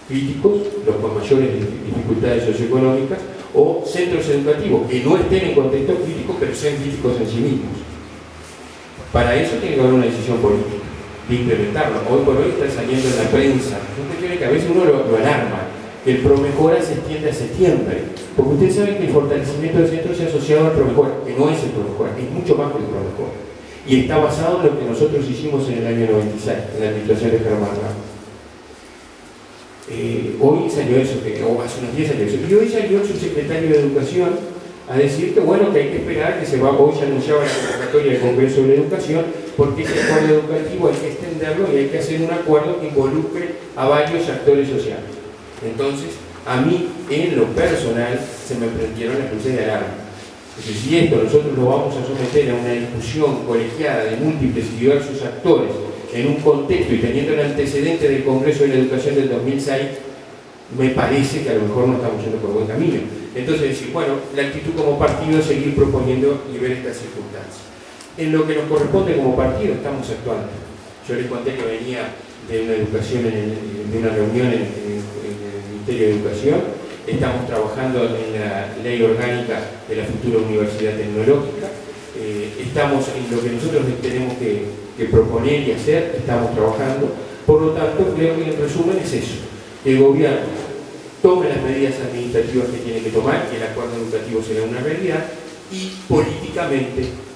críticos, los con mayores dificultades socioeconómicas, o centros educativos que no estén en contexto crítico, pero sean críticos en sí mismos. Para eso tiene que haber una decisión política de implementarlo. Hoy por hoy está saliendo en la prensa, una cuestión que a veces uno lo, alarma, que el PROMEJORA se extiende a septiembre. Porque ustedes saben que el fortalecimiento del centro se ha asociado al PROMEJORA, que no es el PROMEJORA, es mucho más que el PROMEJORA. Y está basado en lo que nosotros hicimos en el año 96, en la administración de Germán. Eh, hoy salió eso, que, o hace unos días salió eso. Y hoy salió el subsecretario de Educación a decir que bueno, que hay que esperar, que se va, hoy se anunciaba la convocatoria del Congreso de Educación, porque ese acuerdo educativo hay que extenderlo y hay que hacer un acuerdo que involucre a varios actores sociales. Entonces, a mí, en lo personal, se me prendieron las luces de alarma. Entonces, si esto nosotros lo vamos a someter a una discusión colegiada de múltiples y diversos actores en un contexto y teniendo el antecedente del Congreso de la Educación del 2006, me parece que a lo mejor no estamos yendo por buen camino. Entonces decir, bueno, la actitud como partido es seguir proponiendo y ver estas circunstancias. En lo que nos corresponde como partido estamos actuando. Yo les conté que venía de una educación, de una reunión en, el Ministerio de Educación, estamos trabajando en la ley orgánica de la futura universidad tecnológica, eh, estamos en lo que nosotros tenemos que, que proponer y hacer, estamos trabajando, por lo tanto creo que en resumen es eso, el gobierno tome las medidas administrativas que tiene que tomar, que el acuerdo educativo será una realidad, y políticamente,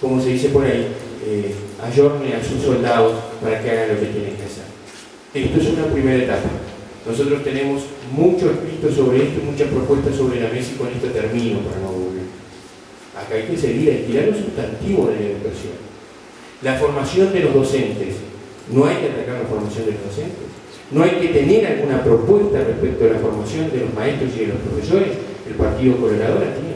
como se dice por ahí, eh, ayorne a sus soldados para que hagan lo que tienen que hacer. Esto es una primera etapa. Nosotros tenemos mucho escrito sobre esto, muchas propuestas sobre la mesa y con esto termino para no volver. Acá hay que seguir, que los sustantivos de la educación. La formación de los docentes. No hay que atacar la formación de los docentes no hay que tener alguna propuesta respecto a la formación de los maestros y de los profesores. El Partido Colorado la tiene.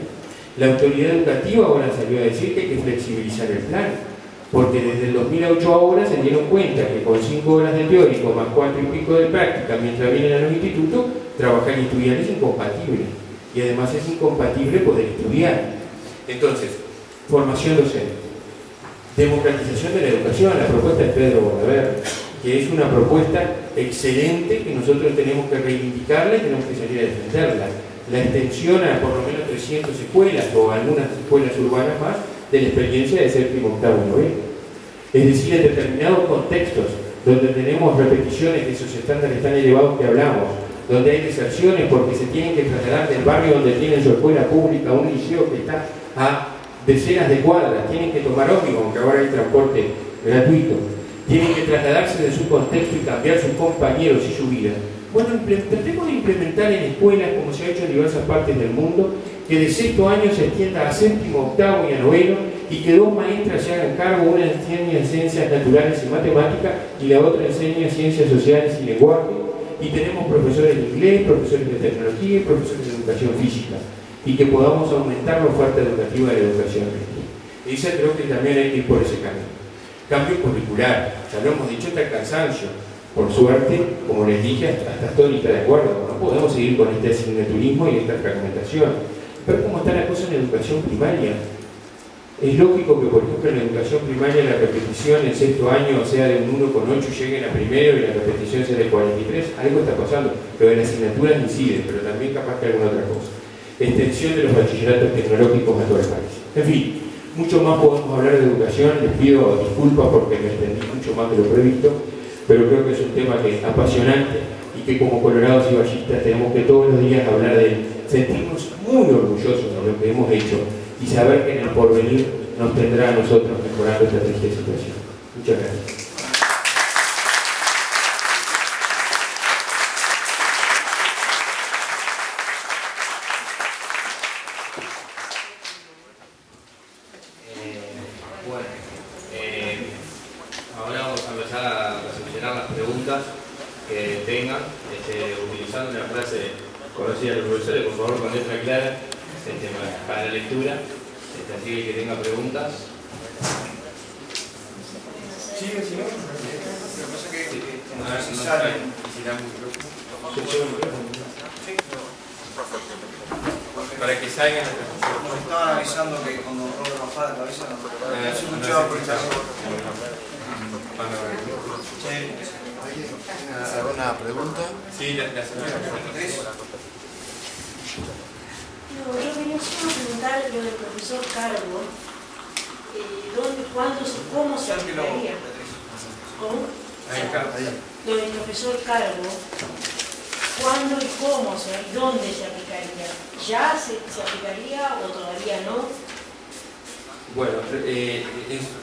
La autoridad educativa ahora salió a decir que hay que flexibilizar el plan, porque desde el 2008 ahora se dieron cuenta que con 5 horas de teórico más 4 y pico de práctica mientras vienen a los institutos, trabajar y estudiar es incompatible. Y además es incompatible poder estudiar. Entonces, formación docente. Democratización de la educación, la propuesta de Pedro Bordaverde que es una propuesta excelente que nosotros tenemos que reivindicarla y tenemos que salir a defenderla. La extensión a por lo menos 300 escuelas o algunas escuelas urbanas más de la experiencia de séptimo, octavo y noveno. Es decir, en determinados contextos donde tenemos repeticiones de esos estándares tan elevados que hablamos, donde hay deserciones porque se tienen que trasladar del barrio donde tienen su escuela pública a un liceo que está a decenas de cuadras, tienen que tomar ómnibus, aunque ahora hay transporte gratuito tienen que trasladarse de su contexto y cambiar sus compañeros y su vida. Bueno, tratemos de implementar en escuelas, como se ha hecho en diversas partes del mundo, que de sexto año se extienda a séptimo, octavo y a noveno, y que dos maestras se hagan cargo, una enseña ciencias naturales y matemáticas, y la otra enseña ciencias sociales y lenguaje, y tenemos profesores de inglés, profesores de tecnología y profesores de educación física, y que podamos aumentar la oferta educativa de la educación. Esa creo que también hay que ir por ese camino. Cambio curricular, ya lo hemos dicho hasta el cansancio. Por suerte, como les dije, hasta, estoy de acuerdo, no podemos seguir con este asignaturismo y esta fragmentación. Pero cómo está la cosa en educación primaria. Es lógico que, por ejemplo, en la educación primaria la repetición en sexto año sea de un 1,8 y lleguen a primero y la repetición sea de 43. Algo está pasando. Lo de las asignaturas incide, pero también capaz que alguna otra cosa. Extensión de los bachilleratos tecnológicos a todo el país. En fin, mucho más podemos hablar de educación. Les pido disculpas porque me extendí mucho más de lo previsto, pero creo que es un tema que es apasionante y que como colorados y ballistas tenemos que todos los días hablar de él. Sentirnos muy orgullosos de lo que hemos hecho y saber que en el porvenir nos tendrá a nosotros mejorando esta triste situación. Muchas gracias. Eh, bueno, eh, ahora vamos a empezar a seleccionar las preguntas que tengan, este, utilizando una frase conocida de los profesores, por favor con letra clara, este, para- para la lectura, este, así que el que tenga preguntas. Sí, sí, no. Lo que pasa es que, que como Ah, si no salen- Para que salgan Nos estaban avisando que cuando Robert bajaba la cabeza no, se escuchaba por caso. ¿Alguna pregunta? Sí, la, la señora. No, yo venía solo a preguntar lo del profesor Cargo. Eh, ¿dónde, cuándo, cómo se aplicaría? ¿Cómo? Lo del profesor Cargo. ¿Cuándo y cómo? O sea, ¿y dónde se aplicaría? ¿Ya se, aplicaría o todavía no? Bueno, eh,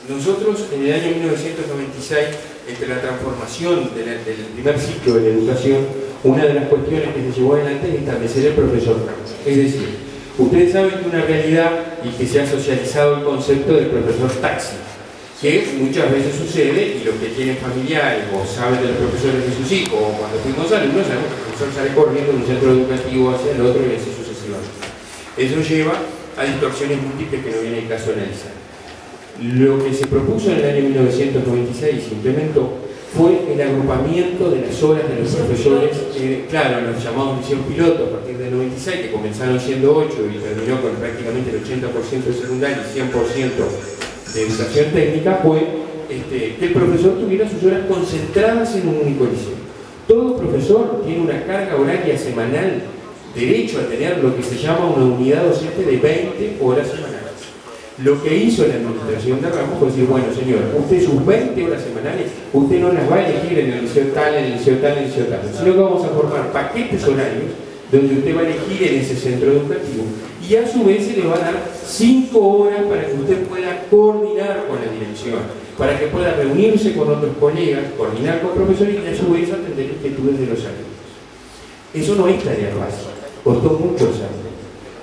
nosotros en el año 1996, entre la transformación del primer ciclo de la educación, una de las cuestiones que se llevó adelante es establecer el profesor. Es decir, ustedes saben que una realidad y que se ha socializado el concepto del profesor taxi, que muchas veces sucede y los que tienen familiares o saben de los profesores de sus hijos o cuando fuimos alumnos, sabemos que el profesor sale corriendo de un centro educativo hacia el otro y así sucesivamente. Eso lleva a distorsiones múltiples que no viene el caso analizar. Lo que se propuso en el año 1996 y se implementó fue el agrupamiento de las horas de los profesores, eh, claro, los llamados misión piloto a partir del 96, que comenzaron siendo 8 y terminó con prácticamente el 80% de secundaria y 100% de educación técnica, fue este, que el profesor tuviera sus horas concentradas en un único liceo. Todo profesor tiene una carga horaria semanal, derecho a tener lo que se llama una unidad docente de 20 horas semanales. Lo que hizo la administración de Ramos fue decir, bueno señor, usted sus 20 horas semanales, usted no las va a elegir en el liceo tal, en el liceo tal, en el liceo tal, sino que vamos a formar paquetes horarios donde usted va a elegir en ese centro educativo y a su vez se le va a dar 5 horas para que usted pueda coordinar con la dirección, para que pueda reunirse con otros colegas, coordinar con profesores y a su vez atender inquietudes de los alumnos. Eso no es tarea fácil, costó muchos años.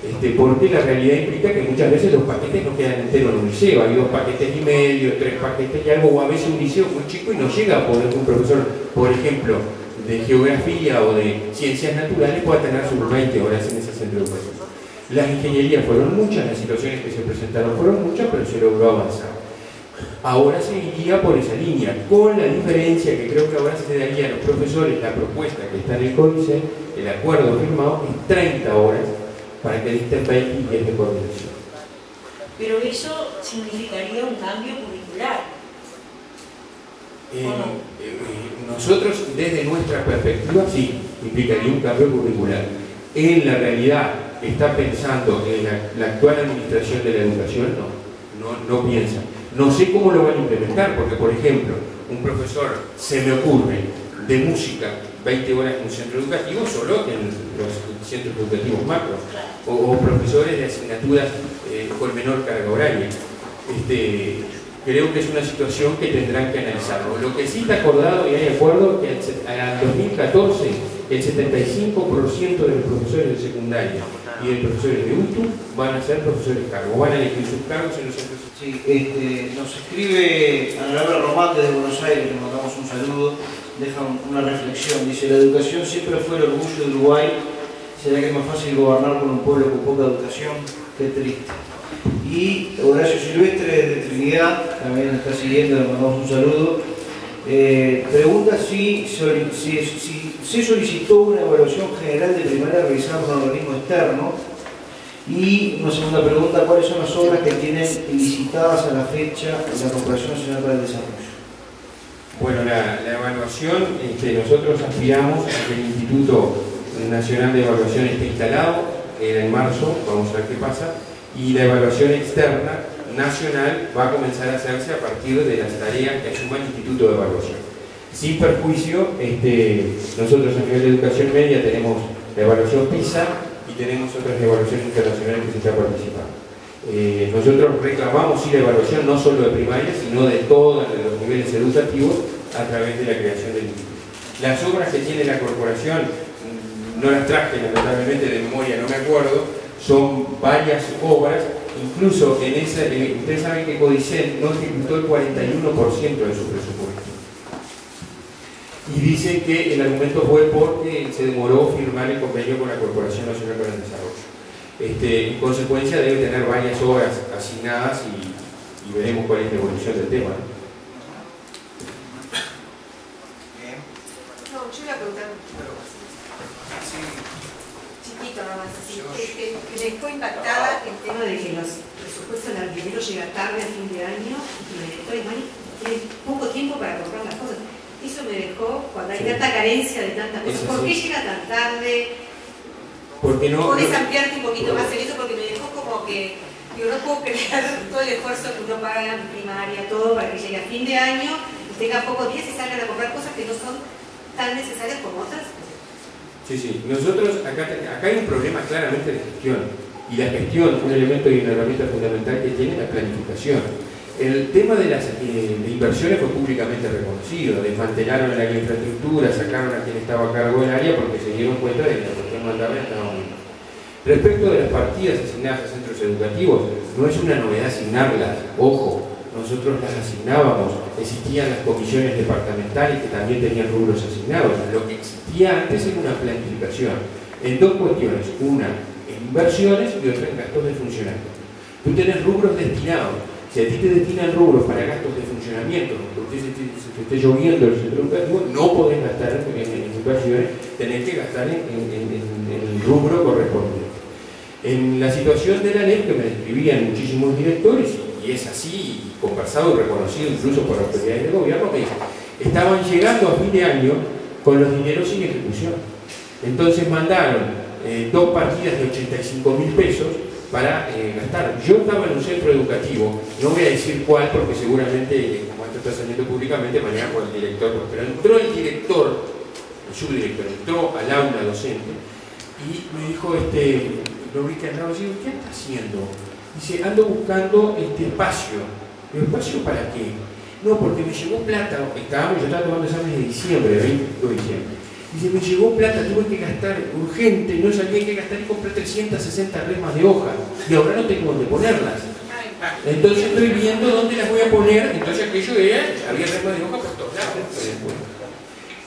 Este, porque la realidad implica que muchas veces los paquetes no quedan enteros en un liceo, hay dos paquetes y medio, tres paquetes y algo, o a veces un liceo muy chico y no llega a poder que un profesor, por ejemplo, de geografía o de ciencias naturales pueda tener sus 20 horas en ese centro educativo. Las ingenierías fueron muchas, las situaciones que se presentaron fueron muchas, pero se logró avanzar. Ahora se iría por esa línea, con la diferencia que creo que ahora se daría a los profesores la propuesta que está en el códice, el acuerdo firmado, es 30 horas para que dicten 20 y 10 de coordinación. Pero eso significaría un cambio curricular. Eh, eh, nosotros, desde nuestra perspectiva, sí, implicaría un cambio curricular. En la realidad, está pensando en la, actual administración de la educación, no, no, no piensa. No sé cómo lo van a implementar, porque, por ejemplo, un profesor, se me ocurre, de música, 20 horas en un centro educativo, solo en los centros educativos macro, o, profesores de asignaturas eh, con menor carga horaria. Este, creo que es una situación que tendrán que analizarlo. Lo que sí está acordado y hay acuerdo que al 2014 el 75% de los profesores de secundaria y de profesores de UTU van a ser profesores cargos, van a elegir sus cargos en los centros. Sí, este, nos escribe Ana Román desde Buenos Aires, le mandamos un saludo, deja un- una reflexión, dice, la educación siempre fue el orgullo de Uruguay, ¿será que es más fácil gobernar con un pueblo con poca educación? Qué triste. Y Horacio Silvestre de Trinidad, también nos está siguiendo, le mandamos un saludo, eh, pregunta si, si- si se solicitó una evaluación general de primaria realizada por un organismo externo Y una segunda pregunta, ¿cuáles son las obras que tienen licitadas a la fecha la Corporación Nacional para el Desarrollo? Bueno, la, evaluación, este, nosotros aspiramos a que el Instituto Nacional de Evaluación esté instalado, era en marzo, vamos a ver qué pasa, y la evaluación externa nacional va a comenzar a hacerse a partir de las tareas que asuma el Instituto de Evaluación. Sin perjuicio, este, nosotros a nivel de educación media tenemos la evaluación PISA y tenemos otras evaluaciones internacionales que se están participando. Eh, nosotros reclamamos sí la evaluación no solo de primaria, sino de todos los niveles educativos a través de la creación del instituto. Las obras que tiene la corporación, mm, no las traje lamentablemente de memoria, no me acuerdo, son varias obras, incluso en esa, ustedes saben que Codicen no ejecutó el 41% de su presupuesto. Y dicen que el argumento fue porque se demoró firmar el convenio con la Corporación Nacional para el Desarrollo. Este, en consecuencia debe tener varias obras asignadas y, veremos cuál es la evolución del tema. No, yo iba a preguntar chiquito nada más, así, que, que, dejó impactada el tema de que los presupuestos del alquiler llegan tarde a fin de año y que dejó, tiene poco tiempo para comprar las cosas. Eso me dejó cuando hay tanta carencia de tantas cosas. ¿Por qué llega tan tarde? Porque no, ¿Puedes ampliarte un poquito más en eso? Porque me dejó como que yo no puedo creer todo el esfuerzo que uno paga en primaria, todo para que llegue a fin de año y tenga pocos días y salgan a comprar cosas que no son tan necesarias como otras. Sí, sí. Nosotros, acá, acá hay un problema claramente de gestión. Y la gestión, un elemento y una herramienta fundamental que tiene la planificación. El tema de las eh, inversiones fue públicamente reconocido, desmantelaron la infraestructura, sacaron a quien estaba a cargo del área porque se dieron cuenta de que la cuestión mandaba estaba Respecto de las partidas asignadas a centros educativos, no es una novedad asignarlas, ojo, nosotros las asignábamos, existían las comisiones departamentales que también tenían rubros asignados, lo que existía antes era una planificación, en dos cuestiones, una en inversiones y otra en gastos de funcionamiento. Tú tienes rubros destinados si a ti te destinan rubros para gastos de funcionamiento, porque usted se, esté lloviendo el centro educativo, no podés gastar en, inversiones, tenés que gastar en, el rubro correspondiente. En la situación de la ley que me describían muchísimos directores, y es así, conversado y reconocido incluso por autoridades de gobierno, que estaban llegando a fin de año con los dineros sin ejecución. Entonces mandaron eh, dos partidas de 85 mil pesos para eh, gastar. Yo estaba en un centro educativo, no voy a decir cuál porque seguramente, como esto está saliendo públicamente, mañana por el director, pero entró el director, el subdirector, entró al aula docente y me dijo, este, lo vi que andaba digo, ¿qué está haciendo? Dice, ando buscando este espacio. ¿El espacio para qué? No, porque me llegó plata, estábamos, yo estaba tomando exámenes de diciembre, de 20 de diciembre Dice, me llegó plata, tuve que gastar urgente, no sabía qué gastar y compré 360 remas de hoja y ahora no tengo dónde ponerlas. Entonces estoy viendo dónde las voy a poner, entonces aquello era, había remas de hoja por todos lados.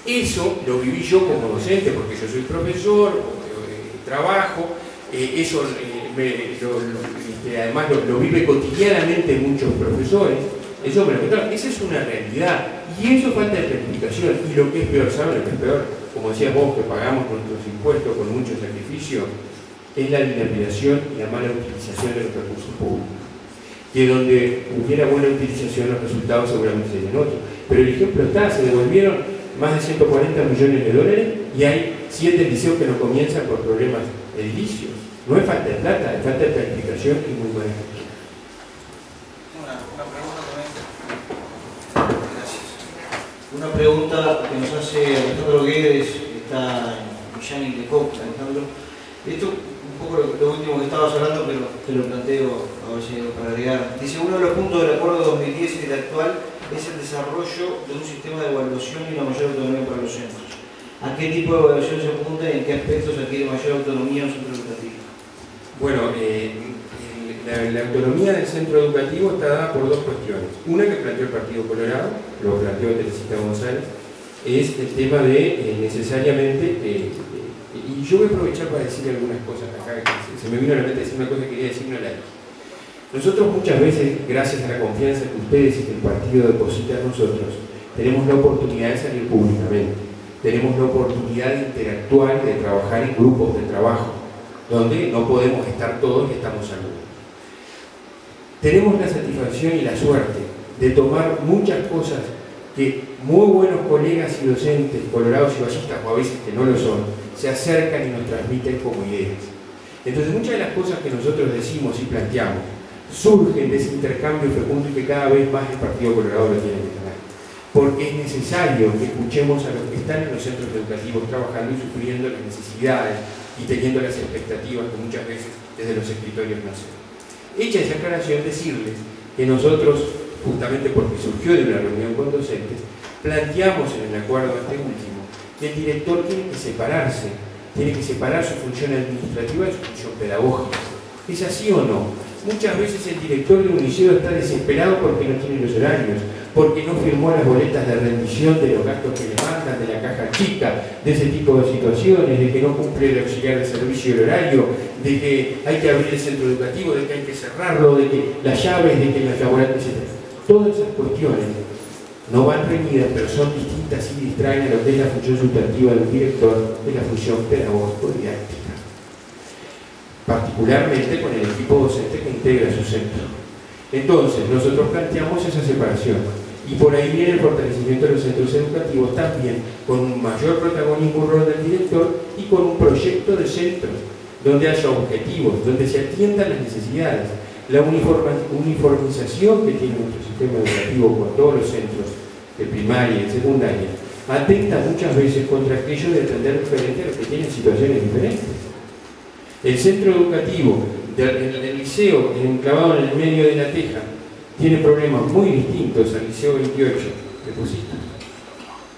Eso lo viví yo como docente, porque yo soy profesor, eh, trabajo, eh, eso eh, este, además lo, vive cotidianamente muchos profesores, eso me lo esa es una realidad, y eso falta de planificación, y lo que es peor, ¿saben lo que es peor? Como decías vos, que pagamos con nuestros impuestos con mucho sacrificio, es la dilapidación y la mala utilización de los recursos públicos. Que donde hubiera buena utilización los resultados seguramente serían otros. Pero el ejemplo está, se devolvieron más de 140 millones de dólares y hay siete liceos que no comienzan por problemas edilicios. No es falta de plata, es falta de planificación y muy buena gestión. Una pregunta que nos hace Alejandro Guedes, que está en Millán de Cop, Alejandro. Esto un poco lo, último que estabas hablando, pero te lo planteo a ver si hay para agregar. Dice, uno de los puntos del acuerdo 2010 y el actual es el desarrollo de un sistema de evaluación y una mayor autonomía para los centros. ¿A qué tipo de evaluación se apunta y en qué aspectos adquiere mayor autonomía un centro educativo? Bueno, eh, la, autonomía del centro educativo está dada por dos cuestiones. Una que planteó el Partido Colorado, lo planteó Teresita González, es el tema de eh, necesariamente, eh, y yo voy a aprovechar para decir algunas cosas acá, se, me vino a la mente decir una cosa que quería decir, no la Nosotros muchas veces, gracias a la confianza que ustedes y que el partido deposita en nosotros, tenemos la oportunidad de salir públicamente, tenemos la oportunidad de interactuar, de trabajar en grupos de trabajo, donde no podemos estar todos y estamos algunos. Tenemos la satisfacción y la suerte de tomar muchas cosas que muy buenos colegas y docentes, colorados y vallistas, o a veces que no lo son, se acercan y nos transmiten como ideas. Entonces muchas de las cosas que nosotros decimos y planteamos surgen de ese intercambio fecundo y que cada vez más el Partido Colorado lo tiene que ganar. Porque es necesario que escuchemos a los que están en los centros educativos trabajando y sufriendo las necesidades y teniendo las expectativas que muchas veces desde los escritorios nacen. Hecha esa aclaración, decirles que nosotros, justamente porque surgió de una reunión con docentes, planteamos en el acuerdo este último que el director tiene que separarse, tiene que separar su función administrativa de su función pedagógica. ¿Es así o no? Muchas veces el director de un liceo está desesperado porque no tiene los horarios, porque no firmó las boletas de rendición de los gastos que le mandan, de la caja chica, de ese tipo de situaciones, de que no cumple el auxiliar de servicio y el horario, de que hay que abrir el centro educativo, de que hay que cerrarlo, de que las llaves, de que las laborantes, etc. Todas esas cuestiones no van reñidas, pero son distintas y distraen a lo que es la función sustantiva del director de la función pedagógico-didáctica. Particularmente con el equipo docente que integra su centro. Entonces, nosotros planteamos esa separación y por ahí viene el fortalecimiento de los centros educativos también con un mayor protagonismo rol del director y con un proyecto de centro donde haya objetivos, donde se atiendan las necesidades. La uniformización que tiene nuestro sistema educativo con todos los centros de primaria y secundaria atenta muchas veces contra aquello de atender diferente a los que tienen situaciones diferentes. El centro educativo del, liceo enclavado en el medio de la teja tiene problemas muy distintos al liceo 28 de Pusita.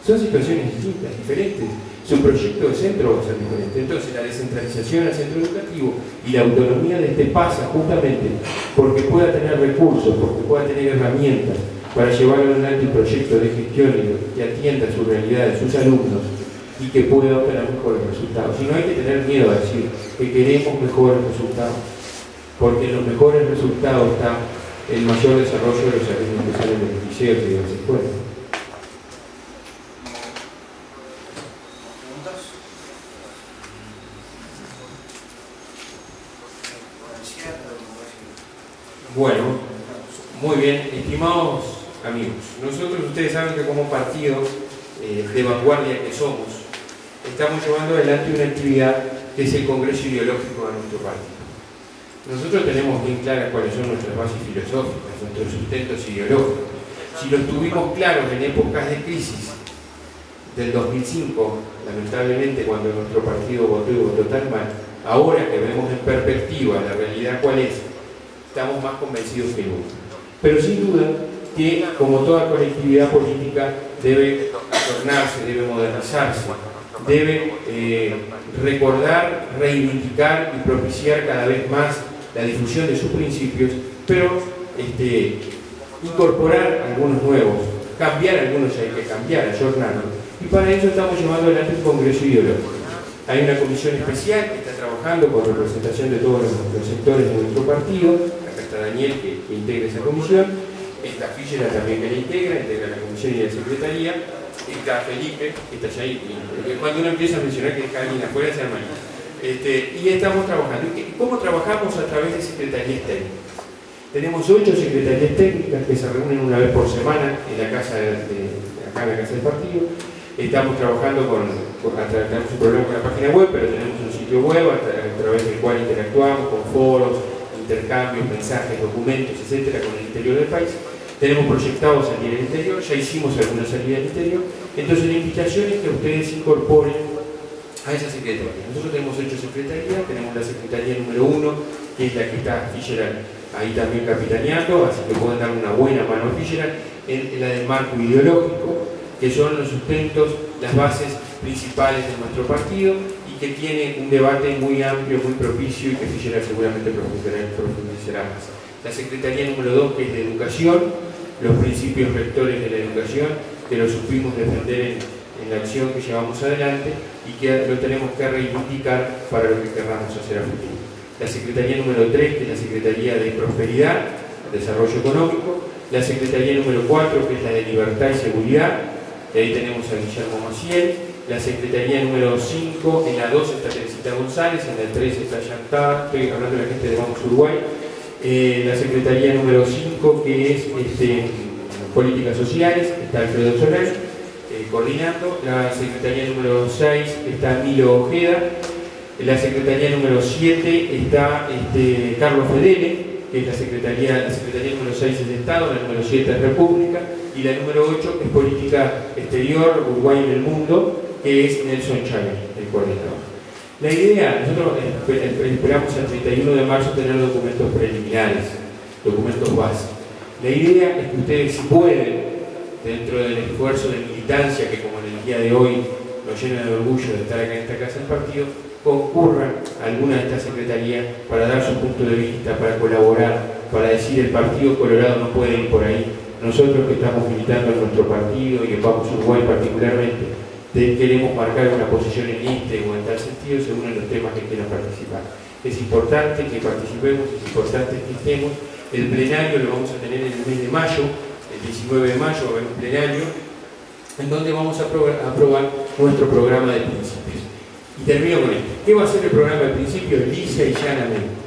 Son situaciones distintas, diferentes. Su proyecto de centro va a ser diferente. Entonces la descentralización al centro educativo y la autonomía de este pasa justamente porque pueda tener recursos, porque pueda tener herramientas para llevar adelante un proyecto de gestión que atienda su realidad de sus alumnos y que pueda obtener mejores resultados. Y no hay que tener miedo a decir que queremos mejores resultados, porque los mejores resultados está el mayor desarrollo de los alumnos que salen de los liceos y de las escuelas. Bueno, muy bien, estimados amigos, nosotros ustedes saben que como partido eh, de vanguardia que somos, estamos llevando adelante una actividad que es el Congreso Ideológico de nuestro partido. Nosotros tenemos bien claras cuáles son nuestras bases filosóficas, nuestros sustentos ideológicos. Si los tuvimos claros en épocas de crisis del 2005, lamentablemente cuando nuestro partido votó y votó tan mal, ahora que vemos en perspectiva la realidad cuál es, estamos más convencidos que nunca. Pero sin duda que, como toda colectividad política, debe tornarse, debe modernizarse, debe eh, recordar, reivindicar y propiciar cada vez más la difusión de sus principios, pero este, incorporar algunos nuevos, cambiar algunos hay que cambiar, ayornarlos. Y para eso estamos llevando adelante un congreso ideológico. Hay una comisión especial que está trabajando con representación de todos los, sectores de nuestro partido. Acá está Daniel que, integra esa comisión. Está Fillera también que la integra, integra la comisión y la secretaría. Está Felipe, que está allá ahí. Cuando uno empieza a mencionar que está alguien afuera, se arma este, y estamos trabajando. ¿Cómo trabajamos a través de secretarías técnicas? Tenemos ocho secretarías técnicas que se reúnen una vez por semana en la casa acá en la casa del partido. Estamos trabajando con, tenemos un problema con la página web, pero tenemos un sitio web a, través del cual interactuamos con foros, intercambios, mensajes, documentos, etcétera, con el interior del país. Tenemos proyectados salir al interior, ya hicimos alguna salida al interior. Entonces la invitación es que ustedes incorporen a esa secretaría. Nosotros tenemos ocho secretarías, tenemos la secretaría número uno, que es la que está Fischer ahí también capitaneando, así que pueden dar una buena mano a Fischer, en, la del marco ideológico, que son los sustentos, las bases principales de nuestro partido y que tiene un debate muy amplio, muy propicio y que Fischer seguramente profundizará más. La secretaría número dos, que es de educación, los principios rectores de la educación, que lo supimos defender en, en la acción que llevamos adelante y que lo tenemos que reivindicar para lo que querramos hacer a futuro. La Secretaría número 3, que es la Secretaría de Prosperidad, Desarrollo Económico, la Secretaría número 4, que es la de Libertad y Seguridad, y ahí tenemos a Guillermo Maciel, la secretaría número 5, en la 2 está Teresita González, en la 3 está Yantar, estoy hablando de la gente de Vamos Uruguay, eh, la secretaría número 5 que es este, Políticas Sociales, está Alfredo Soler, coordinando, la secretaría número 6 está Milo Ojeda, la secretaría número 7 está este, Carlos Fedele, que es la secretaría, la secretaría número 6 es de Estado, la número 7 es República, y la número 8 es Política Exterior, Uruguay en el Mundo, que es Nelson Chávez, el coordinador. La idea, nosotros esperamos el 31 de marzo tener documentos preliminares, documentos básicos. La idea es que ustedes pueden, dentro del esfuerzo de que como en el día de hoy nos llena de orgullo de estar acá en esta casa del partido, concurran a alguna de estas secretarías para dar su punto de vista, para colaborar, para decir el Partido Colorado no puede ir por ahí. Nosotros que estamos militando en nuestro partido y en Vamos Uruguay particularmente, queremos marcar una posición en este o en tal sentido según los temas que quieran participar. Es importante que participemos, es importante que estemos. El plenario lo vamos a tener en el mes de mayo, el 19 de mayo va a haber un plenario, en donde vamos a aprobar nuestro programa de principios. Y termino con esto. ¿Qué va a ser el programa de principios? Lisa y llanamente.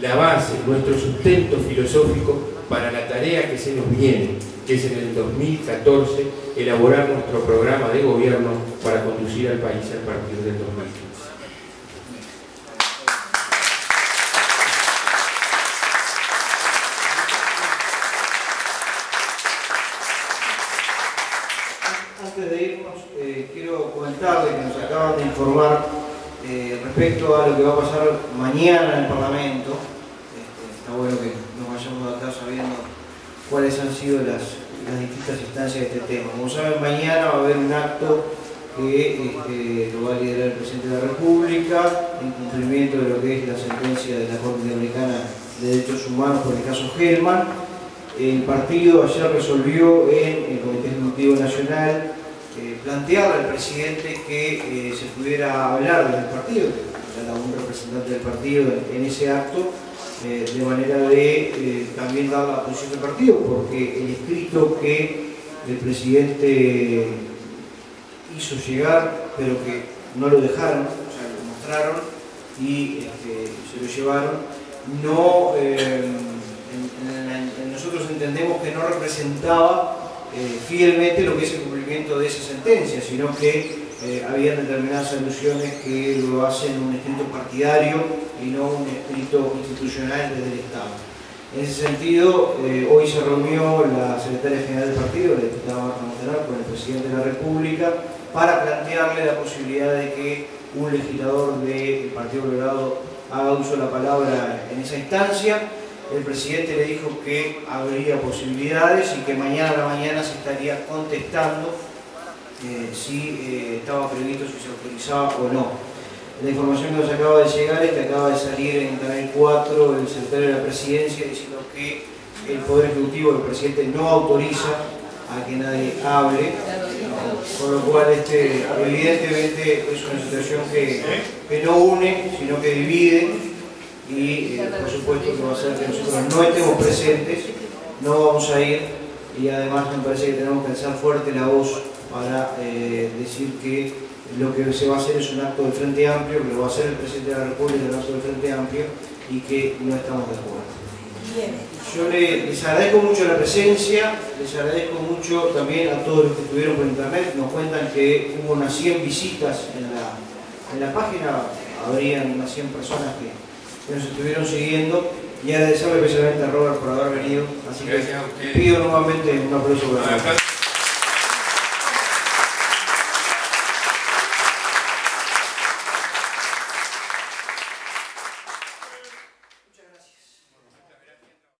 La base, nuestro sustento filosófico para la tarea que se nos viene, que es en el 2014 elaborar nuestro programa de gobierno para conducir al país a partir del 2015. Antes de irnos, eh, quiero comentarles que nos acaban de informar eh, a lo que va a pasar mañana en el Parlamento. Este, está bueno que nos vayamos de acá sabiendo cuáles han sido las, distintas instancias de este tema. Como saben, mañana va a haber un acto que este, lo va a liderar el presidente de la República en cumplimiento de lo que es la sentencia de la Corte Interamericana de Derechos Humanos por el caso Helman. El partido ayer resolvió en el Comité Ejecutivo Nacional eh, plantearle al presidente que eh, se pudiera hablar del partido, un representante del partido en ese acto, eh, de manera de eh, también dar la posición del partido, porque el escrito que el presidente hizo llegar, pero que no lo dejaron, o sea, lo mostraron y este, se lo llevaron, no, eh, nosotros entendemos que no representaba fielmente lo que es el cumplimiento de esa sentencia, sino que eh, había determinadas alusiones que lo hacen un escrito partidario y no un escrito institucional desde el Estado. En ese sentido, eh, hoy se reunió la secretaria general del partido, la diputada Marta Montelar, con el presidente de la República, para plantearle la posibilidad de que un legislador del Partido Colorado haga uso de la palabra en esa instancia. El presidente le dijo que habría posibilidades y que mañana a la mañana se estaría contestando eh, si eh, estaba previsto, si se autorizaba o no. La información que nos acaba de llegar es que acaba de salir en Canal 4 el secretario de la presidencia diciendo que el Poder Ejecutivo, el presidente, no autoriza a que nadie hable, con lo cual este, evidentemente es una situación que, que no une, sino que divide y eh, por supuesto que va a ser que nosotros no estemos presentes, no vamos a ir y además me parece que tenemos que alzar fuerte la voz para eh, decir que lo que se va a hacer es un acto del Frente Amplio, que lo va a hacer el Presidente de la República, un acto del Frente Amplio, y que no estamos de acuerdo. Yo les, agradezco mucho la presencia, les agradezco mucho también a todos los que estuvieron por internet, nos cuentan que hubo unas 100 visitas en la, en la página, habrían unas 100 personas que, nos estuvieron siguiendo y agradecerle especialmente a Robert por haber venido, así que pido nuevamente un aplauso para